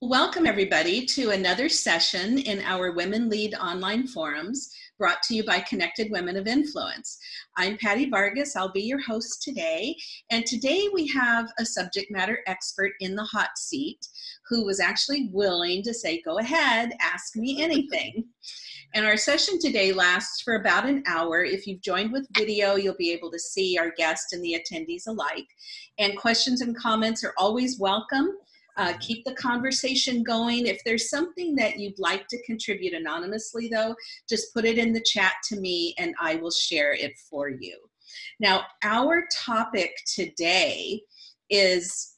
Welcome, everybody, to another session in our Women Lead online forums brought to you by Connected Women of Influence. I'm Patty Vargas. I'll be your host today. And today we have a subject matter expert in the hot seat who was actually willing to say, Go ahead, ask me anything. And our session today lasts for about an hour. If you've joined with video, you'll be able to see our guest and the attendees alike. And questions and comments are always welcome. Uh, keep the conversation going. If there's something that you'd like to contribute anonymously, though, just put it in the chat to me and I will share it for you. Now, our topic today is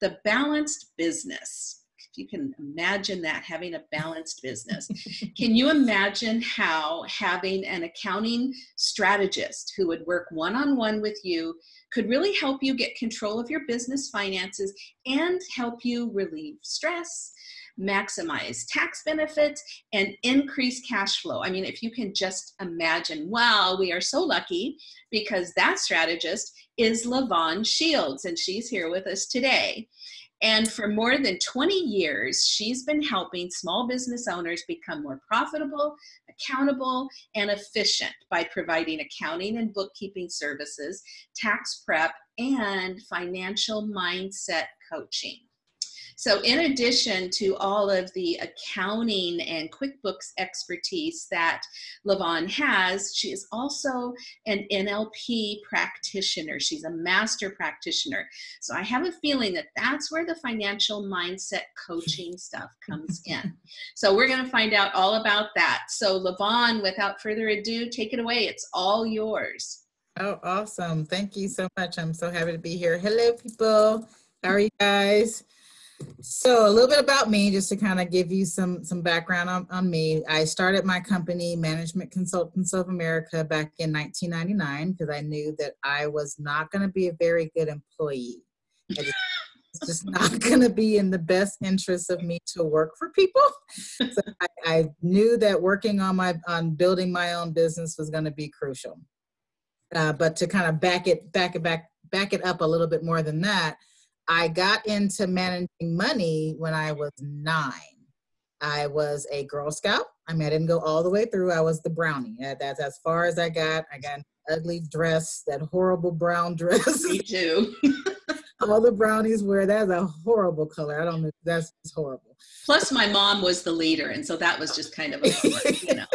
the balanced business. If you can imagine that, having a balanced business. can you imagine how having an accounting strategist who would work one on one with you could really help you get control of your business finances and help you relieve stress, maximize tax benefits, and increase cash flow. I mean, if you can just imagine, wow, we are so lucky because that strategist is Lavon Shields, and she's here with us today. And for more than 20 years, she's been helping small business owners become more profitable, accountable, and efficient by providing accounting and bookkeeping services, tax prep, and financial mindset coaching. So in addition to all of the accounting and QuickBooks expertise that Lavon has, she is also an NLP practitioner. She's a master practitioner. So I have a feeling that that's where the financial mindset coaching stuff comes in. So we're going to find out all about that. So Lavon, without further ado, take it away. It's all yours. Oh, awesome. Thank you so much. I'm so happy to be here. Hello, people. How are you guys? So a little bit about me, just to kind of give you some some background on, on me. I started my company, Management Consultants of America, back in 1999 because I knew that I was not going to be a very good employee. It's just not going to be in the best interest of me to work for people. So I, I knew that working on my on building my own business was going to be crucial. Uh, but to kind of back it back it back back it up a little bit more than that I got into managing money when I was nine. I was a Girl Scout. I mean, I didn't go all the way through. I was the brownie. Uh, that's as far as I got. I got an ugly dress, that horrible brown dress. Me too. all the brownies wear that's a horrible color. I don't know. That's horrible. Plus, my mom was the leader, and so that was just kind of a, you know.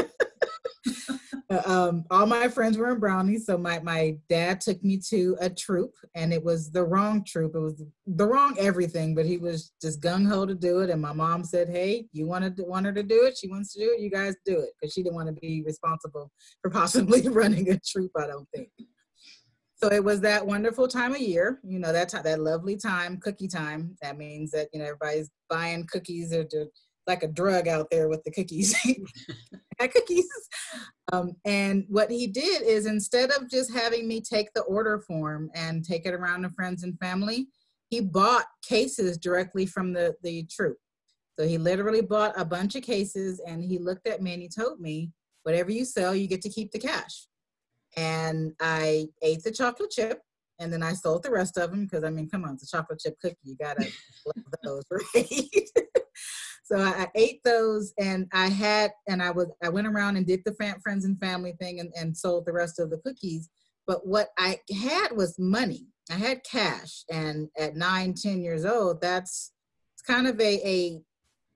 Um, all my friends were in brownies, so my my dad took me to a troop, and it was the wrong troop. It was the wrong everything, but he was just gung ho to do it. And my mom said, "Hey, you wanted to, want her to do it? She wants to do it. You guys do it," because she didn't want to be responsible for possibly running a troop. I don't think. So it was that wonderful time of year, you know, that that lovely time, cookie time. That means that you know everybody's buying cookies or like a drug out there with the cookies. cookies. Um, and what he did is instead of just having me take the order form and take it around to friends and family, he bought cases directly from the, the troop. So he literally bought a bunch of cases and he looked at me and he told me, whatever you sell, you get to keep the cash. And I ate the chocolate chip and then I sold the rest of them because I mean, come on, it's a chocolate chip cookie. You gotta love those, right? So I, ate those and I had, and I was, I went around and did the friends and family thing and, and sold the rest of the cookies. But what I had was money. I had cash. And at nine, ten years old, that's it's kind of a, a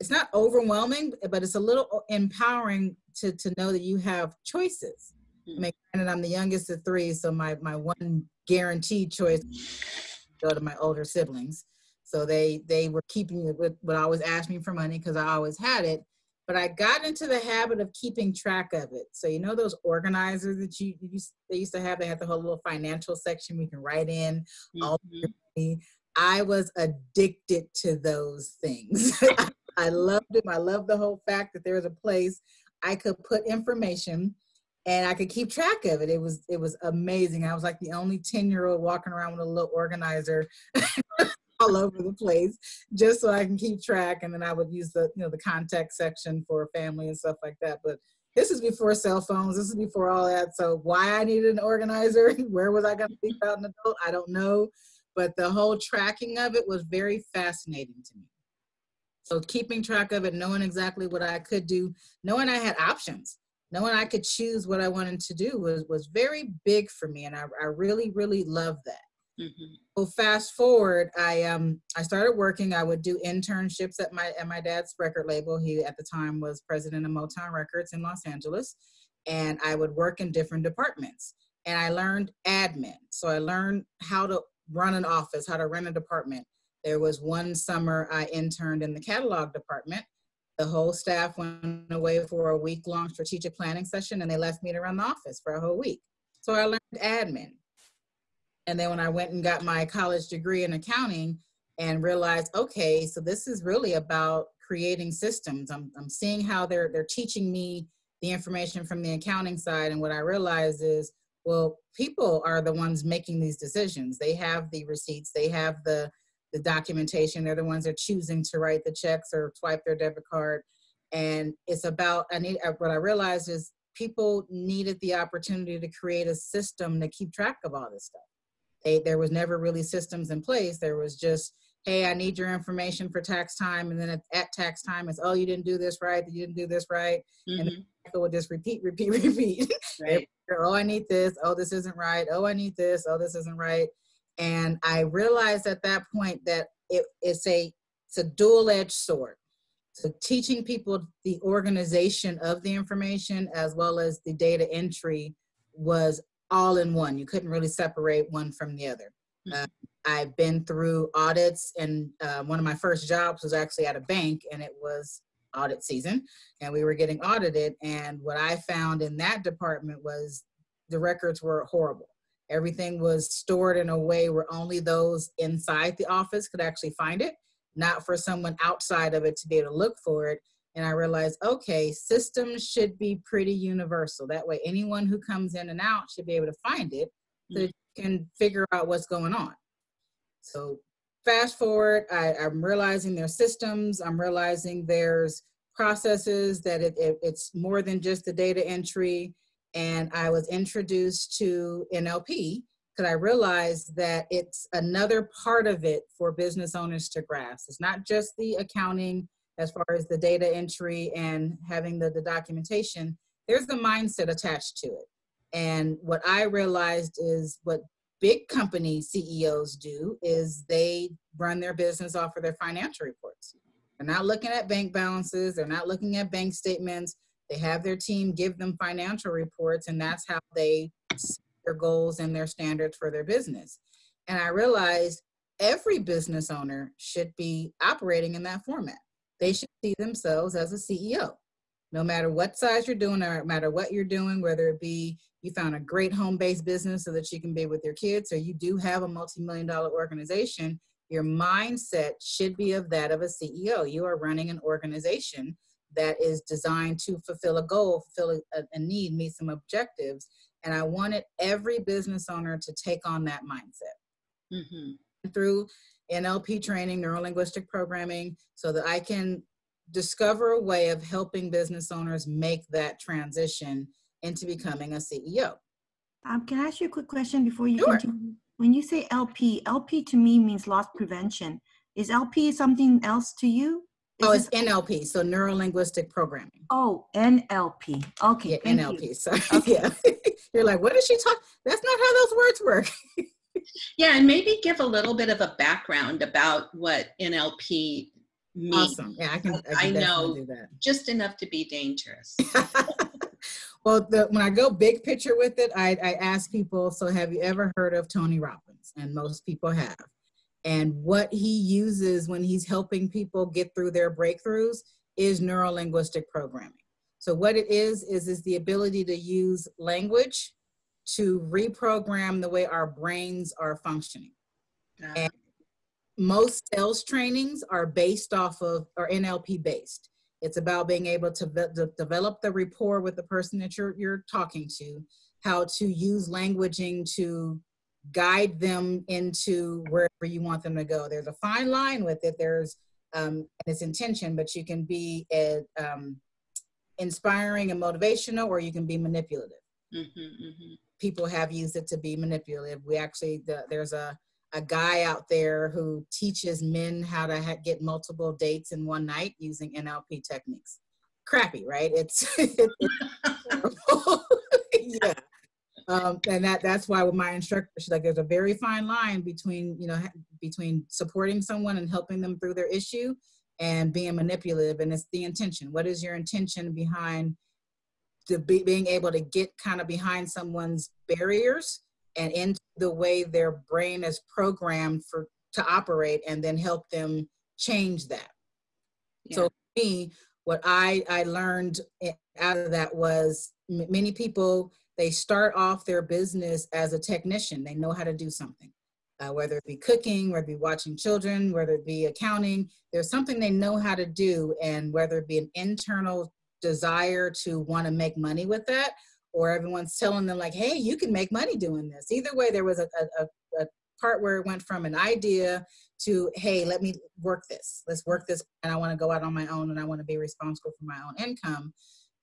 it's not overwhelming, but it's a little empowering to, to know that you have choices. Mm-hmm. I mean, and I'm the youngest of three, so my, my one guaranteed choice go to my older siblings. So they they were keeping it with would always ask me for money because I always had it. But I got into the habit of keeping track of it. So you know those organizers that you, you they used to have. They had the whole little financial section we can write in mm-hmm. all I was addicted to those things. I loved them. I loved the whole fact that there was a place I could put information and I could keep track of it. It was it was amazing. I was like the only 10 year old walking around with a little organizer all over the place just so I can keep track. And then I would use the, you know, the contact section for family and stuff like that. But this is before cell phones. This is before all that. So why I needed an organizer, where was I going to be about an adult? I don't know. But the whole tracking of it was very fascinating to me. So keeping track of it, knowing exactly what I could do, knowing I had options, knowing I could choose what I wanted to do was was very big for me, and I, I really really love that. Mm-hmm. So fast forward, I um I started working. I would do internships at my at my dad's record label. He at the time was president of Motown Records in Los Angeles, and I would work in different departments. And I learned admin. So I learned how to run an office, how to run a department. There was one summer I interned in the catalog department. The whole staff went away for a week long strategic planning session and they left me to run the office for a whole week. So I learned admin. And then when I went and got my college degree in accounting and realized, okay, so this is really about creating systems. I'm, I'm seeing how they're, they're teaching me the information from the accounting side. And what I realized is, well, people are the ones making these decisions. They have the receipts, they have the, the documentation. They're the ones that are choosing to write the checks or swipe their debit card. And it's about, I need, uh, what I realized is people needed the opportunity to create a system to keep track of all this stuff. They, there was never really systems in place. There was just, hey, I need your information for tax time. And then at, at tax time, it's, oh, you didn't do this right. You didn't do this right. Mm-hmm. And it would just repeat, repeat, repeat. Right. oh, I need this. Oh, this isn't right. Oh, I need this. Oh, this isn't right. And I realized at that point that it, it's a it's a dual-edged sword. So teaching people the organization of the information as well as the data entry was all in one. You couldn't really separate one from the other. Mm-hmm. Uh, I've been through audits, and uh, one of my first jobs was actually at a bank, and it was audit season, and we were getting audited. And what I found in that department was the records were horrible. Everything was stored in a way where only those inside the office could actually find it, not for someone outside of it to be able to look for it and I realized, okay, systems should be pretty universal. That way, anyone who comes in and out should be able to find it so mm-hmm. you can figure out what's going on. So, fast forward, I, am realizing there's systems, I'm realizing there's processes, that it, it, it's more than just the data entry. And I was introduced to NLP because I realized that it's another part of it for business owners to grasp. It's not just the accounting as far as the data entry and having the, the documentation, there's the mindset attached to it. And what I realized is what big company CEOs do is they run their business off of their financial reports. They're not looking at bank balances, they're not looking at bank statements. They have their team give them financial reports, and that's how they set their goals and their standards for their business. And I realized every business owner should be operating in that format they should see themselves as a CEO. No matter what size you're doing, or no matter what you're doing, whether it be you found a great home based business so that you can be with your kids, or you do have a multi million dollar organization, your mindset should be of that of a CEO. You are running an organization that is designed to fulfill a goal, fulfill a, a need, meet some objectives. And I wanted every business owner to take on that mindset. Mm-hmm. Through NLP training, neuro linguistic programming, so that I can discover a way of helping business owners make that transition into becoming a CEO. Um, can I ask you a quick question before you sure. continue? When you say LP, LP to me means loss prevention. Is LP something else to you? Is oh, it's NLP, so neuro linguistic programming. Oh, NLP. Okay. Yeah, NLP. You. Sorry. Okay. Yeah. You're like, what is she talking? That's not how those words work. yeah, and maybe give a little bit of a background about what NLP means. Awesome. Yeah, I can. I, can I know just enough to be dangerous. well, the, when I go big picture with it, I, I ask people, so have you ever heard of Tony Robbins? And most people have. And what he uses when he's helping people get through their breakthroughs is neuro linguistic programming. So what it is is is the ability to use language to reprogram the way our brains are functioning. And most sales trainings are based off of or NLP based. It's about being able to, develop the rapport with the person that you're you're talking to, how to use languaging to guide them into wherever you want them to go. There's a fine line with it. There's um, its intention, but you can be a, um, inspiring and motivational, or you can be manipulative. Mm-hmm, mm-hmm people have used it to be manipulative. We actually, the, there's a, a guy out there who teaches men how to ha- get multiple dates in one night using NLP techniques. Crappy, right? It's, it's yeah. Um, and that that's why with my instructor, she's like, there's a very fine line between you know between supporting someone and helping them through their issue and being manipulative, and it's the intention. What is your intention behind the be, being able to get kind of behind someone's barriers and into the way their brain is programmed for to operate and then help them change that. Yeah. so me what i i learned out of that was m- many people they start off their business as a technician. They know how to do something uh, whether it be cooking whether it be watching children whether it be accounting. There's something they know how to do and whether it be an internal desire to want to make money with that or everyone's telling them like hey you can make money doing this. Either way there was a, a, a part where it went from an idea to hey let me work this. Let's work this and i want to go out on my own and i want to be responsible for my own income.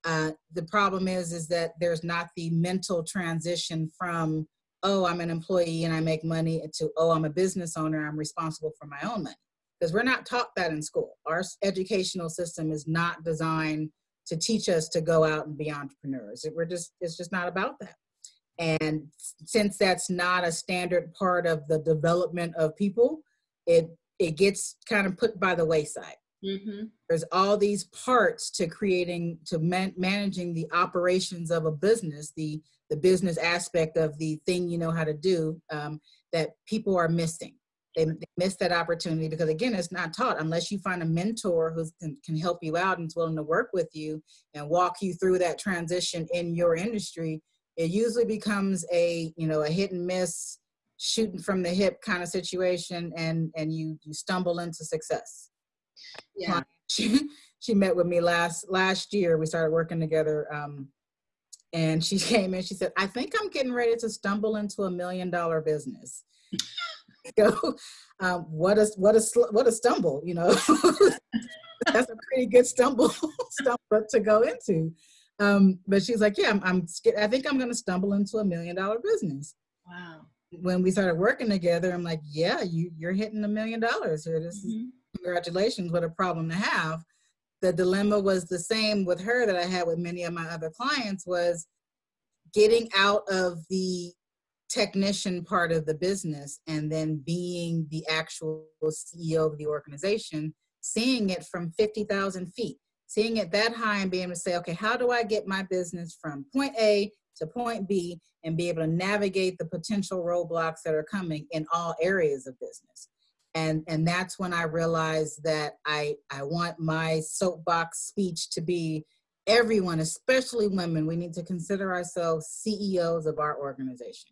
Uh, the problem is is that there's not the mental transition from oh i'm an employee and i make money to oh i'm a business owner i'm responsible for my own money. Because we're not taught that in school. Our educational system is not designed to teach us to go out and be entrepreneurs. We're just it's just not about that. And since that's not a standard part of the development of people, it it gets kind of put by the wayside. Mm-hmm. There's all these parts to creating to man- managing the operations of a business, the the business aspect of the thing you know how to do um, that people are missing they, they miss that opportunity because again it's not taught. Unless you find a mentor who can, can help you out and is willing to work with you and walk you through that transition in your industry it usually becomes a you know a hit and miss shooting from the hip kind of situation and and you you stumble into success. Yeah. She, she met with me last last year. We started working together um, and she came in she said i think i'm getting ready to stumble into a million dollar business go, um, what a what a what a stumble, you know. That's a pretty good stumble stumble to go into. Um, but she's like, yeah, I'm, I'm I think I'm going to stumble into a million dollar business. Wow. When we started working together, I'm like, yeah, you you're hitting a million dollars here. This mm-hmm. congratulations. What a problem to have. The dilemma was the same with her that I had with many of my other clients was getting out of the technician part of the business and then being the actual CEO of the organization, seeing it from 50,000 feet, seeing it that high and being able to say, okay, how do I get my business from point A to point B and be able to navigate the potential roadblocks that are coming in all areas of business? And, and that's when I realized that I, I want my soapbox speech to be everyone, especially women, we need to consider ourselves CEOs of our organization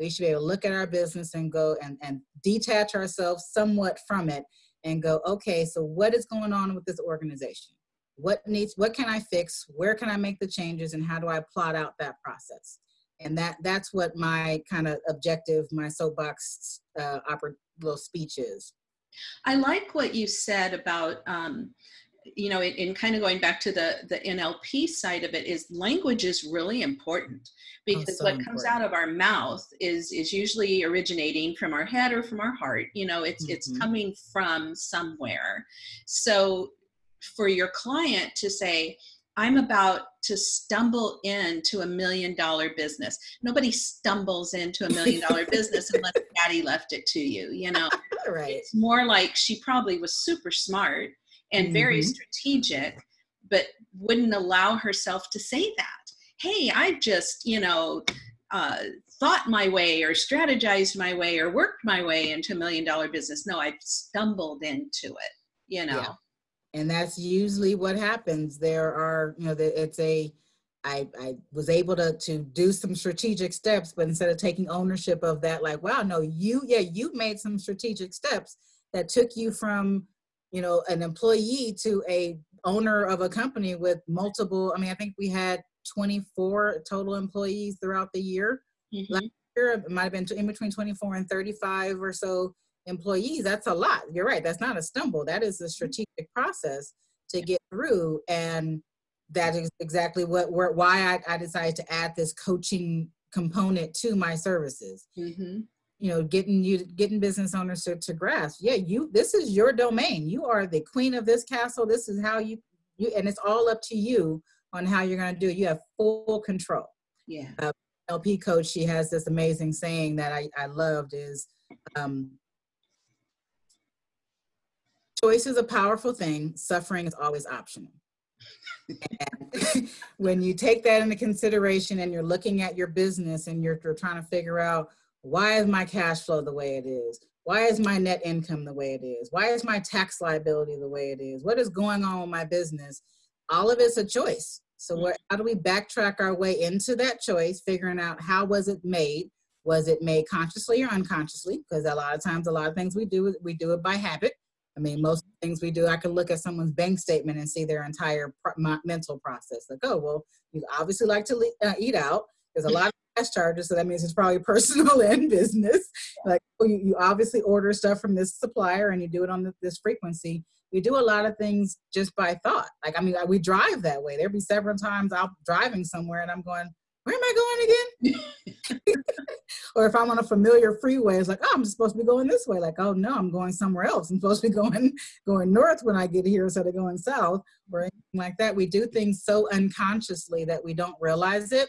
we should be able to look at our business and go and, and detach ourselves somewhat from it and go, okay, so what is going on with this organization? What needs, what can I fix? Where can I make the changes? And how do I plot out that process? And that that's what my kind of objective, my soapbox uh, opera, little speech is. I like what you said about um, you know, in, in, kind of going back to the the NLP side of it, is language is really important oh, because oh, so what important. comes out of our mouth is is usually originating from our head or from our heart. You know, it's mm-hmm. it's coming from somewhere. So for your client to say, I'm about to stumble into a million dollar business. Nobody stumbles into a million dollar business unless daddy left it to you, you know. right. It's more like she probably was super smart and very mm-hmm. strategic, but wouldn't allow herself to say that. Hey, I've just, you know, uh, thought my way or strategized my way or worked my way into a million dollar business. No, I've stumbled into it, you know. Yeah. And that's usually what happens. There are, you know, it's a, I, I was able to to do some strategic steps, but instead of taking ownership of that, like, wow, no, you, yeah, you made some strategic steps that took you from you know an employee to a owner of a company with multiple i mean i think we had 24 total employees throughout the year. Mm-hmm. last year it might have been in between 24 and 35 or so employees. That's a lot. You're right. That's not a stumble. That is a strategic process to get through and that is exactly what why I, I decided to add this coaching component to my services. Mm-hmm. You know getting you getting business owners to, to grasp yeah you this is your domain. You are the queen of this castle. This is how you you and it's all up to you on how you're going to do it. You have full control. Yeah. lp coach she has this amazing saying that i, I loved is um, choice is a powerful thing. Suffering is always optional. When you take that into consideration and you're looking at your business and you're, you're trying to figure out why is my cash flow the way it is? Why is my net income the way it is? Why is my tax liability the way it is? What is going on with my business? All of it's a choice. So what, how do we backtrack our way into that choice figuring out how was it made? Was it made consciously or unconsciously? Because a lot of times a lot of things we do we do it by habit. I mean, most things we do, I can look at someone's bank statement and see their entire pro- mental process. Like, oh, well, you obviously like to le- uh, eat out. There's a lot of charges, so that means it's probably personal and business. Like, oh, you, you obviously order stuff from this supplier and you do it on the, this frequency. We do a lot of things just by thought. Like, I mean, we drive that way. There'll be several times I'm driving somewhere and I'm going, where am I going again? or if I'm on a familiar freeway, it's like, oh, I'm supposed to be going this way. Like, oh no, I'm going somewhere else. I'm supposed to be going going north when I get here instead of going south or anything like that. We do things so unconsciously that we don't realize it.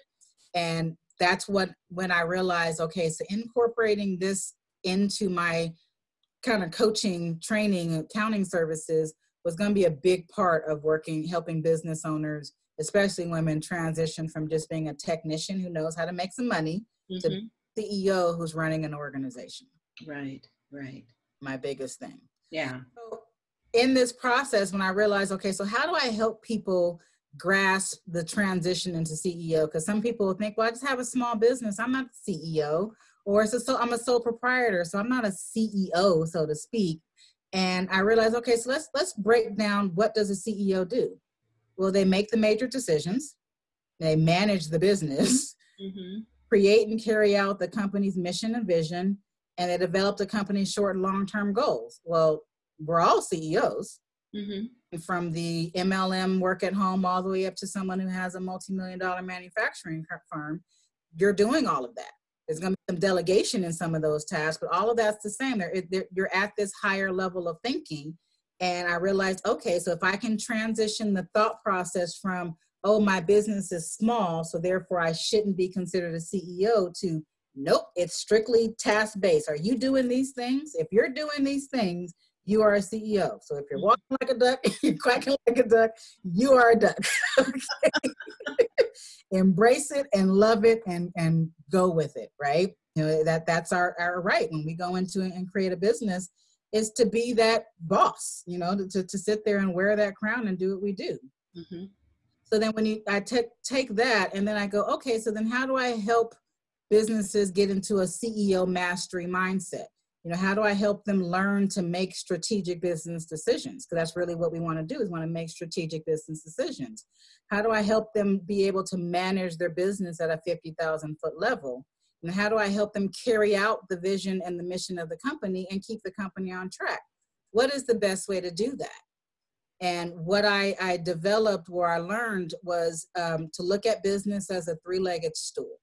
And that's what when I realized, okay, so incorporating this into my kind of coaching, training, accounting services was going to be a big part of working, helping business owners especially women transition from just being a technician who knows how to make some money mm-hmm. to CEO who's running an organization. Right, right. My biggest thing. Yeah. So in this process, when I realized, okay, so how do I help people grasp the transition into CEO? Because some people think, well, I just have a small business. I'm not the CEO, or it's a so I'm a sole proprietor, so I'm not a CEO, so to speak. And I realized, okay, so let's let's break down what does a CEO do? Well, they make the major decisions, they manage the business, mm-hmm. create and carry out the company's mission and vision, and they develop the company's short and long term goals. Well, we're all CEOs. Mm-hmm. From the MLM work at home all the way up to someone who has a multi million dollar manufacturing firm, you're doing all of that. There's going to be some delegation in some of those tasks, but all of that's the same. They're, they're, you're at this higher level of thinking and I realized, okay, so if I can transition the thought process from, oh, my business is small, so therefore I shouldn't be considered a CEO, to nope, it's strictly task based. Are you doing these things? If you're doing these things, you are a CEO. So if you're mm-hmm. walking like a duck, you're quacking like a duck, you are a duck. Embrace it and love it and and go with it, right? You know, that that's our, our right. When we go into and create a business, is to be that boss, you know, to, to sit there and wear that crown and do what we do. Mm-hmm. So then when you, I take take that and then I go, okay, so then how do I help businesses get into a CEO mastery mindset? You know, how do I help them learn to make strategic business decisions? Because that's really what we want to do is want to make strategic business decisions. How do I help them be able to manage their business at a 50,000 foot level? And how do I help them carry out the vision and the mission of the company and keep the company on track? What is the best way to do that? And what I, I developed where I learned was um, to look at business as a three legged stool.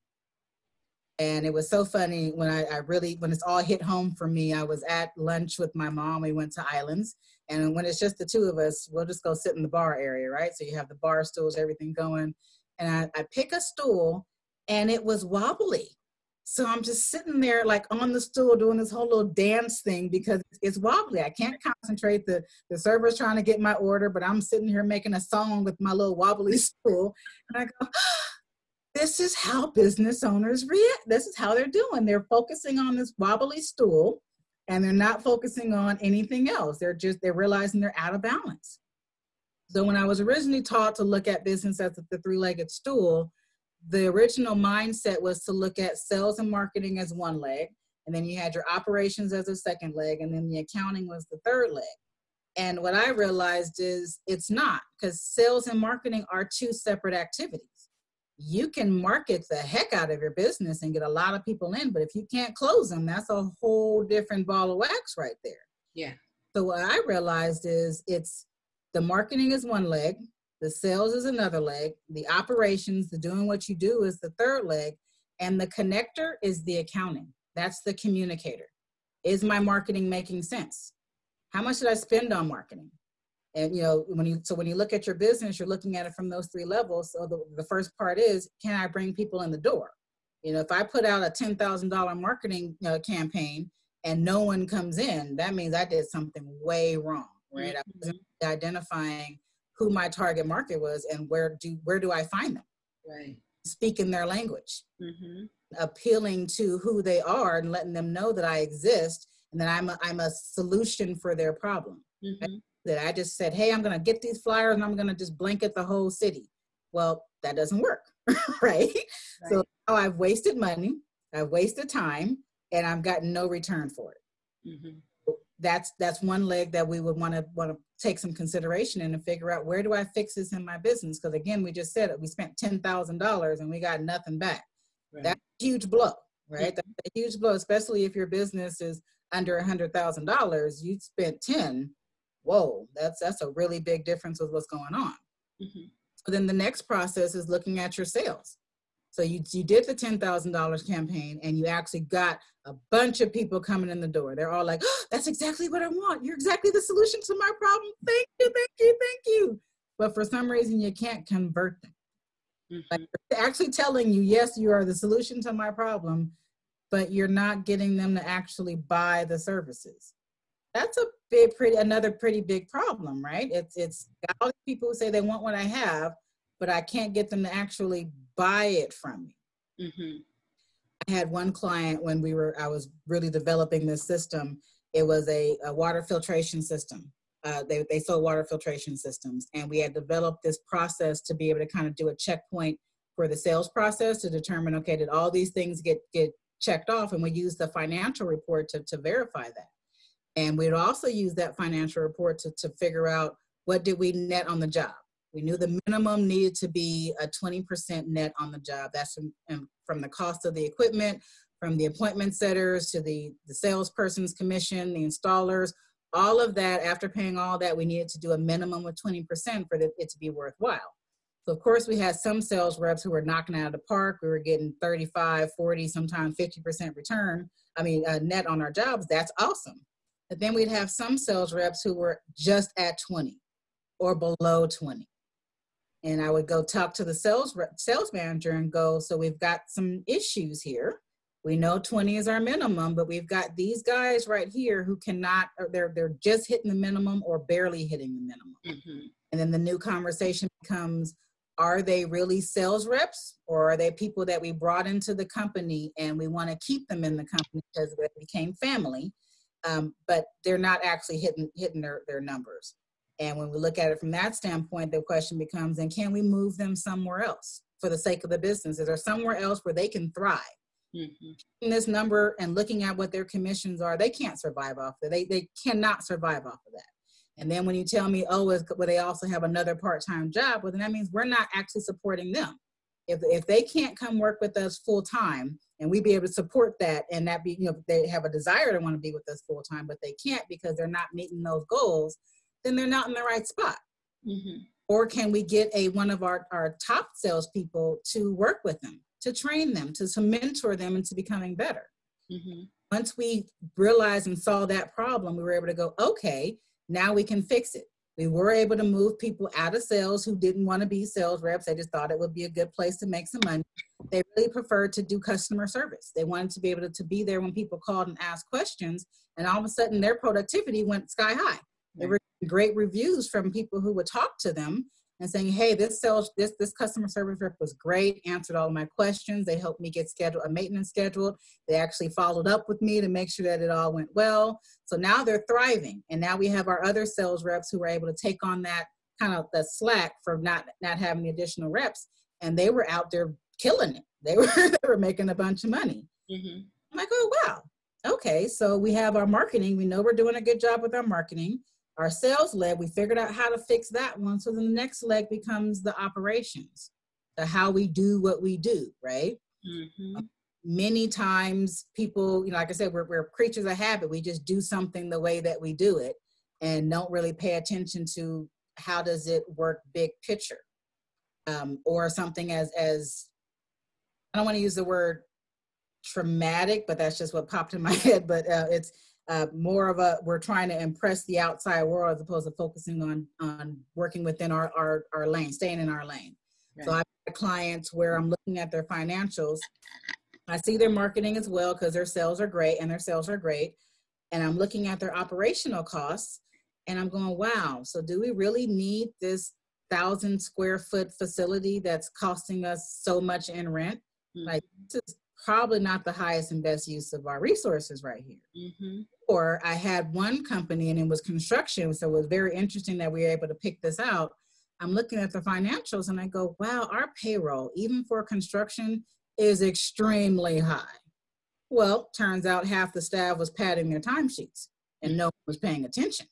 And it was so funny when I, I, really, when it's all hit home for me, I was at lunch with my mom. We went to Islands. And when it's just the two of us, we'll just go sit in the bar area, right? So you have the bar stools, everything going. And I, I pick a stool and it was wobbly. So I'm just sitting there like on the stool doing this whole little dance thing because it's wobbly. I can't concentrate. The the server's trying to get my order, but I'm sitting here making a song with my little wobbly stool. And I go, this is how business owners react. This is how they're doing. They're focusing on this wobbly stool and they're not focusing on anything else. They're just they're realizing they're out of balance. So when I was originally taught to look at business as the three-legged stool, the original mindset was to look at sales and marketing as one leg, and then you had your operations as a second leg, and then the accounting was the third leg. And what I realized is it's not, because sales and marketing are two separate activities. You can market the heck out of your business and get a lot of people in, but if you can't close them, that's a whole different ball of wax right there. Yeah. So what I realized is it's the marketing is one leg, the sales is another leg. The operations, the doing what you do is the third leg. And the connector is the accounting. That's the communicator. Is my marketing making sense? How much did I spend on marketing? And you know, when you so when you look at your business, you're looking at it from those three levels. So the, the first part is, can I bring people in the door? You know, if I put out a ten thousand dollar marketing uh, campaign and no one comes in, that means I did something way wrong, right? Mm-hmm. I was identifying who my target market was and where do where do I find them? Right. Speaking their language, mm-hmm. appealing to who they are and letting them know that I exist and that I'm a, I'm a solution for their problem. Mm-hmm. That I just said, hey, I'm going to get these flyers and I'm going to just blanket the whole city. Well, that doesn't work, right? right? So now I've wasted money, I've wasted time, and I've gotten no return for it. Mm-hmm that's that's one leg that we would want to want to take some consideration in and figure out where do I fix this in my business? Because again, we just said it, we spent ten thousand dollars and we got nothing back. Right. That's a huge blow, right? Mm-hmm. That's a huge blow, especially if your business is under a hundred thousand dollars. You spent ten. Whoa, that's that's a really big difference with what's going on. Mm-hmm. So then the next process is looking at your sales. So you, you did the $10,000 campaign and you actually got a bunch of people coming in the door. They're all like, oh, that's exactly what I want. You're exactly the solution to my problem. Thank you, thank you, thank you. But for some reason, you can't convert them. Mm-hmm. Like actually telling you, yes, you are the solution to my problem, but you're not getting them to actually buy the services. That's a big, pretty, another pretty big problem, right? It's it's all these people who say they want what I have, but I can't get them to actually buy it from me. Mm-hmm. I had one client when we were, I was really developing this system. It was a, a water filtration system. Uh, they, they sold water filtration systems, and we had developed this process to be able to kind of do a checkpoint for the sales process to determine, okay, did all these things get get checked off? And we used the financial report to, to verify that. And we'd also use that financial report to, to figure out what did we net on the job we knew the minimum needed to be a 20% net on the job. That's from, from the cost of the equipment, from the appointment setters to the, the salesperson's commission, the installers, all of that, after paying all that, we needed to do a minimum of 20% for it to be worthwhile. So of course we had some sales reps who were knocking out of the park. We were getting 35, 40, sometimes 50% return. I mean, uh, net on our jobs. That's awesome. But then we'd have some sales reps who were just at 20 or below 20 and I would go talk to the sales rep, sales manager and go, so we've got some issues here. We know 20 is our minimum, but we've got these guys right here who cannot, they're they're just hitting the minimum or barely hitting the minimum. Mm-hmm. And then the new conversation becomes, are they really sales reps or are they people that we brought into the company and we want to keep them in the company because they became family, um, but they're not actually hitting hitting their, their numbers. And when we look at it from that standpoint, the question becomes, and can we move them somewhere else for the sake of the business? Is there somewhere else where they can thrive? Mm-hmm. This number and looking at what their commissions are, they can't survive off of They, they cannot survive off of that. And then when you tell me, oh, well, they also have another part-time job, well, then that means we're not actually supporting them. If, if they can't come work with us full time and we be able to support that and that be, you know, they have a desire to want to be with us full time, but they can't because they're not meeting those goals, then they're not in the right spot. Mm-hmm. Or can we get a one of our, our top salespeople to work with them, to train them, to, to mentor them into becoming better? Mm-hmm. Once we realized and saw that problem, we were able to go, okay, now we can fix it. We were able to move people out of sales who didn't want to be sales reps. They just thought it would be a good place to make some money. They really preferred to do customer service. They wanted to be able to, to be there when people called and asked questions. And all of a sudden, their productivity went sky high. There were great reviews from people who would talk to them and saying, "Hey, this sales, this this customer service rep was great. Answered all of my questions. They helped me get scheduled a maintenance scheduled. They actually followed up with me to make sure that it all went well. So now they're thriving, and now we have our other sales reps who were able to take on that kind of the slack for not not having the additional reps, and they were out there killing it. They were they were making a bunch of money. Mm-hmm. I'm like, oh wow, okay. So we have our marketing. We know we're doing a good job with our marketing our sales leg, we figured out how to fix that one. So the next leg becomes the operations, the how we do what we do, right? Mm-hmm. Many times people, you know, like I said, we're, we're creatures of habit. We just do something the way that we do it and don't really pay attention to how does it work big picture um, or something as, as I don't want to use the word traumatic, but that's just what popped in my head. But uh, it's uh, more of a we're trying to impress the outside world as opposed to focusing on on working within our our, our lane, staying in our lane. Right. So I have clients where I'm looking at their financials. I see their marketing as well because their sales are great and their sales are great. And I'm looking at their operational costs and I'm going, wow, so do we really need this thousand square foot facility that's costing us so much in rent? Mm-hmm. Like, this is probably not the highest and best use of our resources right here. Mm-hmm. Or I had one company and it was construction, so it was very interesting that we were able to pick this out. I'm looking at the financials and I go, wow, our payroll, even for construction, is extremely high. Well, turns out half the staff was padding their timesheets and no one was paying attention.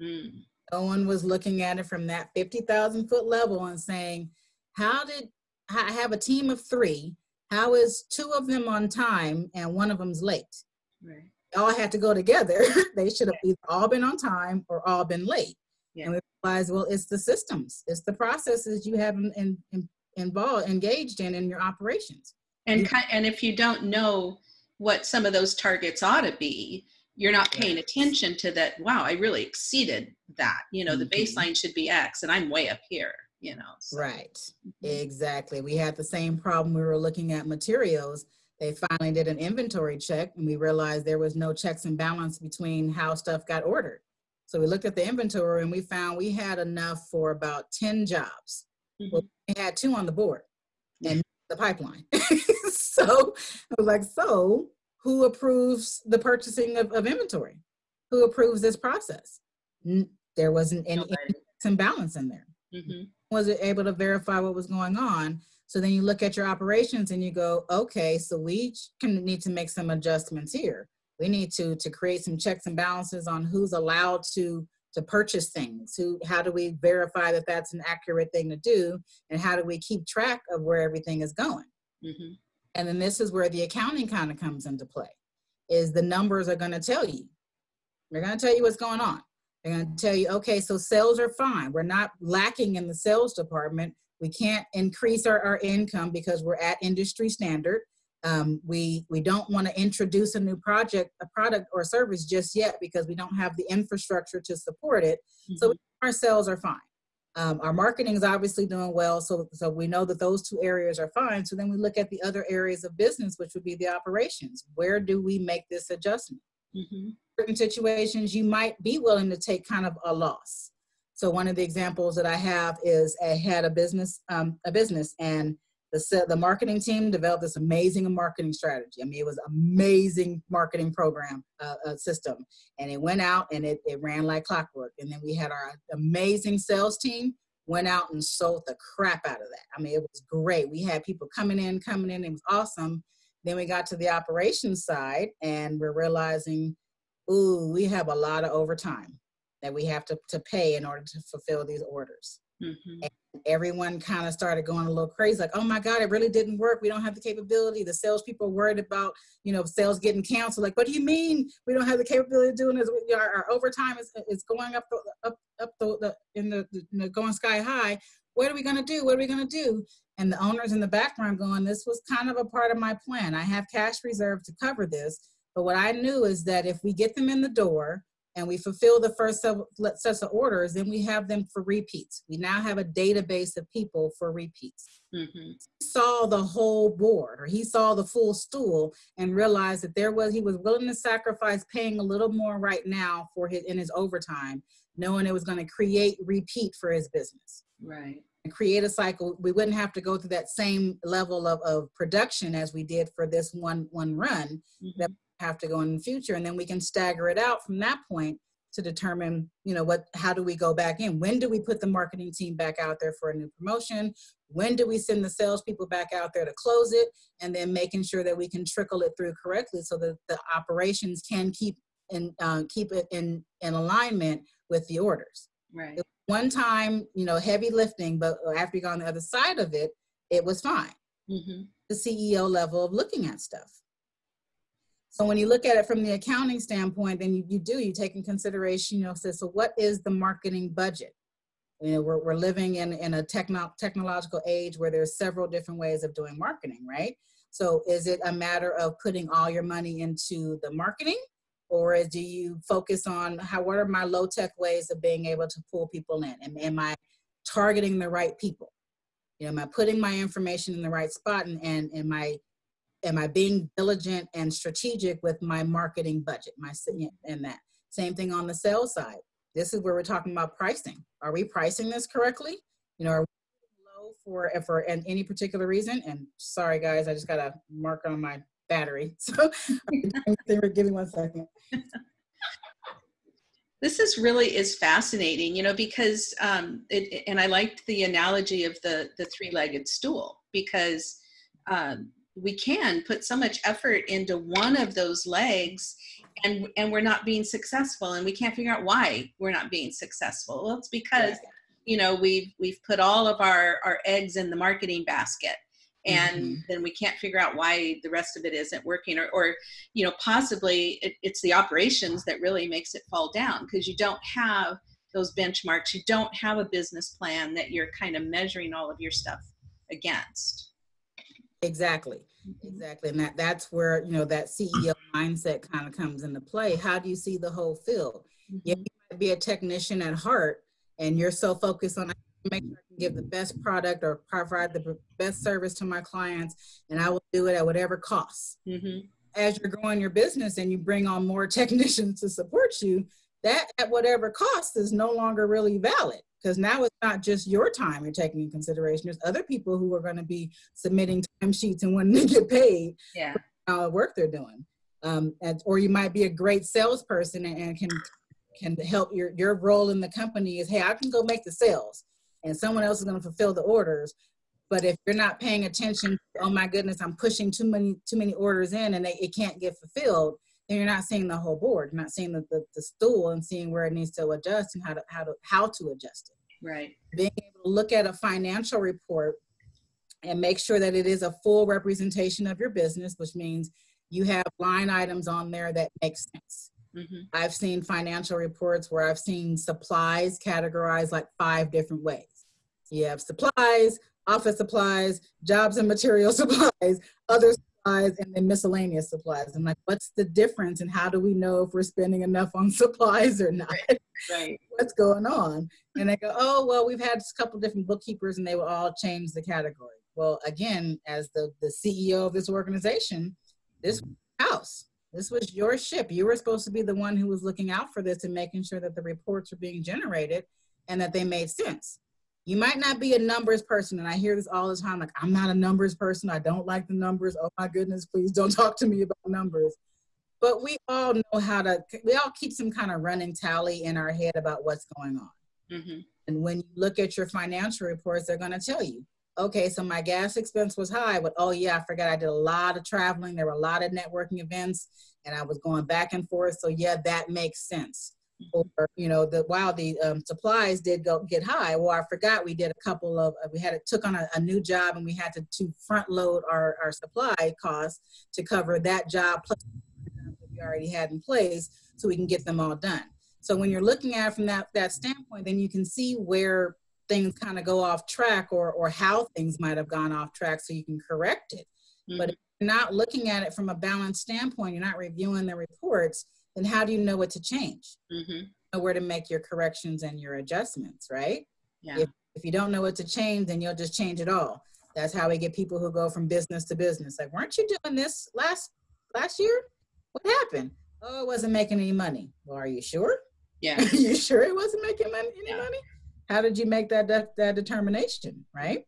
Mm. No one was looking at it from that 50,000 foot level and saying, how did I have a team of three? How is two of them on time and one of them's late? Right. All had to go together. they should have either all been on time or all been late. Yeah. And we realized, well, it's the systems, it's the processes you have in, in, in, involved, engaged in in your operations. And, and if you don't know what some of those targets ought to be, you're not paying attention to that wow i really exceeded that you know the mm-hmm. baseline should be x and i'm way up here you know so. right mm-hmm. exactly we had the same problem we were looking at materials they finally did an inventory check and we realized there was no checks and balance between how stuff got ordered so we looked at the inventory and we found we had enough for about 10 jobs mm-hmm. well, we had two on the board and the pipeline so i was like so who approves the purchasing of, of inventory? Who approves this process? there wasn't any imbalance in there. Mm-hmm. Was it able to verify what was going on? So then you look at your operations and you go, okay, so we can need to make some adjustments here. We need to to create some checks and balances on who's allowed to to purchase things. Who, how do we verify that that's an accurate thing to do, and how do we keep track of where everything is going? Mm-hmm. And then this is where the accounting kind of comes into play, is the numbers are going to tell you. They're going to tell you what's going on. They're going to tell you, okay, so sales are fine. We're not lacking in the sales department. We can't increase our, our income because we're at industry standard. Um, we we don't want to introduce a new project, a product or service just yet because we don't have the infrastructure to support it. Mm-hmm. So our sales are fine. Um, our marketing is obviously doing well, so so we know that those two areas are fine. So then we look at the other areas of business, which would be the operations. Where do we make this adjustment? Mm-hmm. Certain situations, you might be willing to take kind of a loss. So one of the examples that I have is I had a business, um, a business, and the the marketing team developed this amazing marketing strategy. I mean, it was amazing marketing program uh, uh, system, and it went out and it, it ran like clockwork. And then we had our amazing sales team went out and sold the crap out of that. I mean, it was great. We had people coming in, coming in. It was awesome. Then we got to the operations side, and we're realizing, ooh, we have a lot of overtime that we have to, to pay in order to fulfill these orders. Mm-hmm. everyone kind of started going a little crazy, like, oh my God, it really didn't work. We don't have the capability. The salespeople are worried about, you know, sales getting canceled. Like, what do you mean we don't have the capability of doing this? Our, our overtime is, is going up, the, up, up the, the in the, the going sky high. What are we going to do? What are we going to do? And the owners in the background going, this was kind of a part of my plan. I have cash reserve to cover this. But what I knew is that if we get them in the door, and we fulfill the first sets of orders, then we have them for repeats. We now have a database of people for repeats. Mm-hmm. saw the whole board, or he saw the full stool, and realized that there was he was willing to sacrifice paying a little more right now for his in his overtime, knowing it was going to create repeat for his business. Right. And create a cycle. We wouldn't have to go through that same level of, of production as we did for this one one run. Mm-hmm. Have to go in the future and then we can stagger it out from that point to determine you know what how do we go back in? When do we put the marketing team back out there for a new promotion? When do we send the salespeople back out there to close it? And then making sure that we can trickle it through correctly so that the operations can keep and uh, keep it in in alignment with the orders. Right. One time you know heavy lifting but after you got on the other side of it it was fine. Mm-hmm. the ceo level of looking at stuff so when you look at it from the accounting standpoint, then you, you do, you take in consideration, you know, so, so what is the marketing budget? You know, we're, we're living in, in a techno- technological age where there's several different ways of doing marketing, right? So is it a matter of putting all your money into the marketing? Or do you focus on how, what are my low tech ways of being able to pull people in? Am, am I targeting the right people? You know, am I putting my information in the right spot and, and am I am I being diligent and strategic with my marketing budget, my and that. Same thing on the sales side. This is where we're talking about pricing. Are we pricing this correctly? You know, are we low for for and any particular reason? And sorry guys, I just got a mark on my battery. So give me one second. This is really is fascinating, you know, because um, it, and I liked the analogy of the the three-legged stool because um, we can put so much effort into one of those legs and and we're not being successful and we can't figure out why we're not being successful. Well it's because you know we've we've put all of our our eggs in the marketing basket and mm-hmm. then we can't figure out why the rest of it isn't working or, or you know possibly it, it's the operations that really makes it fall down because you don't have those benchmarks. You don't have a business plan that you're kind of measuring all of your stuff against exactly mm-hmm. exactly and that that's where you know that ceo mindset kind of comes into play how do you see the whole field mm-hmm. you might be a technician at heart and you're so focused on make sure I can give the best product or provide the best service to my clients, and I will do it at whatever cost. Mm-hmm. As you're growing your business and you bring on more technicians to support you, that at whatever cost is no longer really valid because now it's not just your time you're taking in consideration. There's other people who are going to be submitting timesheets and wanting to get paid yeah. for the work they're doing. Um, and, or you might be a great salesperson and, and can can help your your role in the company is hey I can go make the sales and someone else is going to fulfill the orders but if you're not paying attention oh my goodness i'm pushing too many too many orders in and they, it can't get fulfilled then you're not seeing the whole board you're not seeing the, the, the stool and seeing where it needs to adjust and how to how to how to adjust it right being able to look at a financial report and make sure that it is a full representation of your business which means you have line items on there that make sense Mm-hmm. I've seen financial reports where I've seen supplies categorized like five different ways. You have supplies, office supplies, jobs and material supplies, other supplies, and then miscellaneous supplies. I'm like, what's the difference and how do we know if we're spending enough on supplies or not? Right. right. what's going on? And they go, oh, well, we've had a couple different bookkeepers and they will all change the category. Well, again, as the, the CEO of this organization, this mm-hmm. house this was your ship. You were supposed to be the one who was looking out for this and making sure that the reports were being generated and that they made sense. You might not be a numbers person, and I hear this all the time like, I'm not a numbers person. I don't like the numbers. Oh my goodness, please don't talk to me about numbers. But we all know how to, we all keep some kind of running tally in our head about what's going on. Mm-hmm. And when you look at your financial reports, they're going to tell you okay, so my gas expense was high, but oh yeah, I forgot I did a lot of traveling. There were a lot of networking events and I was going back and forth. So yeah, that makes sense. Mm-hmm. Or, you know, the while the um, supplies did go get high, well, I forgot we did a couple of, uh, we had it took on a, a, new job and we had to, to front load our, our supply costs to cover that job plus that we already had in place so we can get them all done. So when you're looking at it from that, that standpoint, then you can see where things kind of go off track or or how things might have gone off track so you can correct it mm-hmm. but if you're not looking at it from a balanced standpoint you're not reviewing the reports then how do you know what to change? Mm-hmm. know where to make your corrections and your adjustments right? Yeah. if, if you don't know what to change then you'll just change it all. That's how we get people who go from business to business. Like weren't you doing this last last year? What happened? Oh it wasn't making any money. Well are you sure? Yeah. You sure it wasn't making money, any yeah. money? How did you make that de- that determination, right?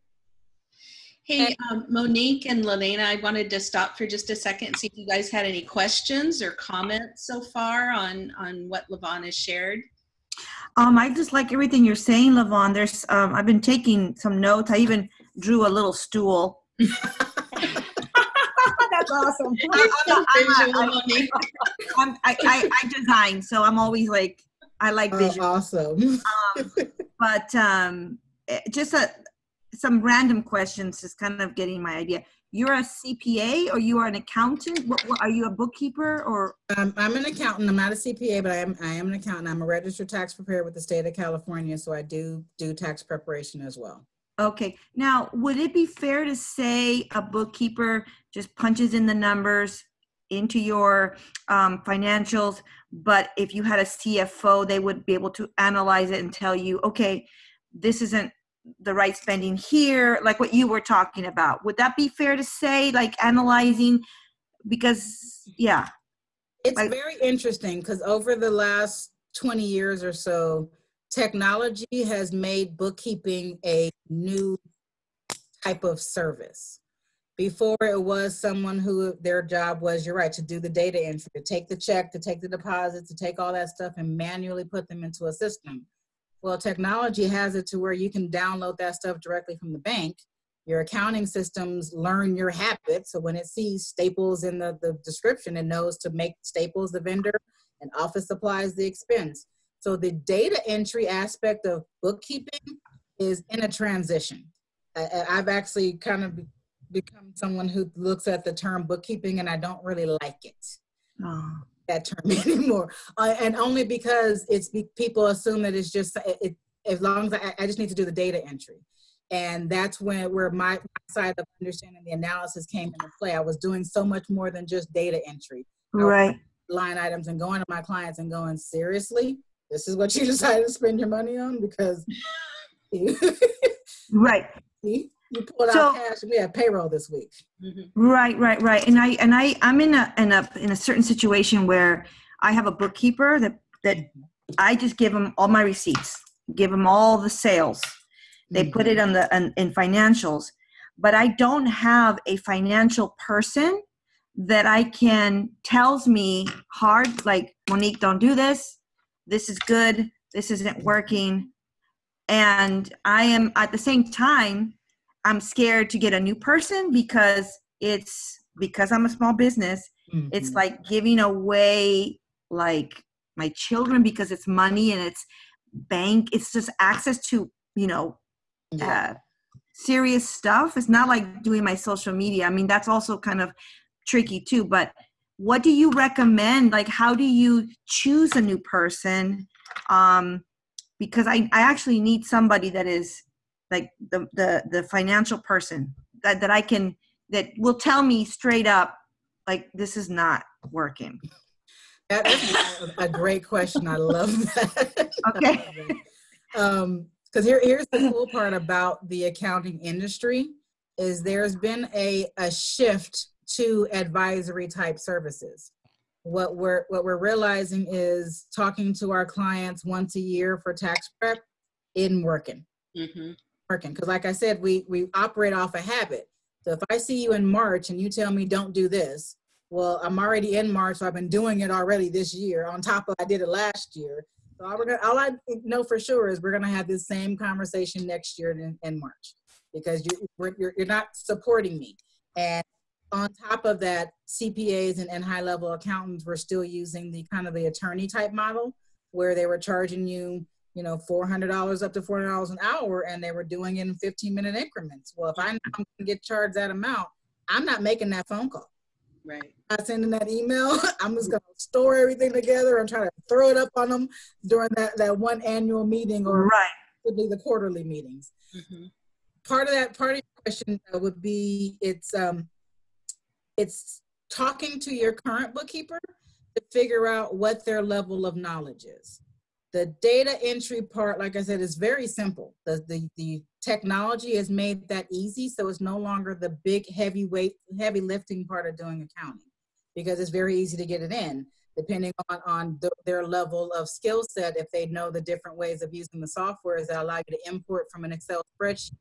Hey, um, Monique and Lelena, I wanted to stop for just a second and see if you guys had any questions or comments so far on on what Levon has shared. Um, I just like everything you're saying, Levon. There's, um, I've been taking some notes. I even drew a little stool. That's awesome. I'm, I'm, I'm, I, I, I design, so I'm always like, I like vision. Uh, awesome. um, but um, eh, just a, some random questions, just kind of getting my idea. You're a CPA or you are an accountant? What, what, are you a bookkeeper or? Um, I'm an accountant. I'm not a CPA, but I am I am an accountant. I'm a registered tax preparer with the state of California, so I do do tax preparation as well. Okay. Now, would it be fair to say a bookkeeper just punches in the numbers into your um, financials, but if you had a CFO, they would be able to analyze it and tell you, okay, this isn't the right spending here, like what you were talking about. Would that be fair to say, like analyzing? Because, yeah. It's Like- very interesting because over the last 20 years or so, technology has made bookkeeping a new type of service. Before it was someone who their job was, you're right, to do the data entry, to take the check, to take the deposit, to take all that stuff and manually put them into a system. Well, technology has it to where you can download that stuff directly from the bank. Your accounting systems learn your habits. So when it sees Staples in the, the description, it knows to make Staples the vendor and office supplies the expense. So the data entry aspect of bookkeeping is in a transition. I, I've actually kind of become someone who looks at the term bookkeeping and I don't really like it Oh, that term anymore. Uh, and only because it's be, people assume that it's just it, it, as long as I, I just need to do the data entry. And that's when where my, my side of understanding the analysis came into play. I was doing so much more than just data entry, right. line items, and going to my clients and going, seriously, this is what you decided to spend your money on because Right. You pulled So- out cash and we had payroll this week. Mhm. Right, right, right. And I and I I'm in a in a in a certain situation where I have a bookkeeper that that I just give them all my receipts, give them all the sales. They put it on the on, in financials, but I don't have a financial person that I can tells me hard like Monique, don't do this. This is good. This isn't working. And I am at the same time I'm scared to get a new person because it's because I'm a small business. It's Mhm. like giving away like my children because it's money and it's bank. It's just access to you know Yeah. uh, serious stuff. It's not like doing my social media. I mean that's also kind of tricky too. But what do you recommend? Like how do you choose a new person? Um, because I, I actually need somebody that is like the the the financial person that, that I can that will tell me straight up like this is not working. That is a, a great question. I love that. Okay. um, because here, here's the cool part about the accounting industry is there's been a, a shift to advisory type services. What we're what we're realizing is talking to our clients once a year for tax prep isn't working. Mhm. Working because, like I said, we we operate off a habit. So if I see you in March and you tell me don't do this, well, I'm already in March, so I've been doing it already this year. On top of I did it last year. So all, gonna, all I know for sure is we're going to have this same conversation next year in, in March because you, you're, you're not supporting me. And on top of that, CPAs and, and high level accountants were still using the kind of the attorney type model where they were charging you, you know, $400 up to $400 an hour and they were doing it in 15 minute increments. Well, if I know I'm going to get charged that amount, I'm not making that phone call Right. not sending that email. I'm just gonna store everything together and try to throw it up on them during that, that one annual meeting or Right. the quarterly meetings. Mhm. Part of that part of your question would be it's um it's talking to your current bookkeeper to figure out what their level of knowledge is. The data entry part, like I said, is very simple. The, the, the technology has made that easy, so it's no longer the big heavy weight, heavy lifting part of doing accounting because it's very easy to get it in, depending on, on the, their level of skill set. If they know the different ways of using the softwares that allow you to import from an Excel spreadsheet,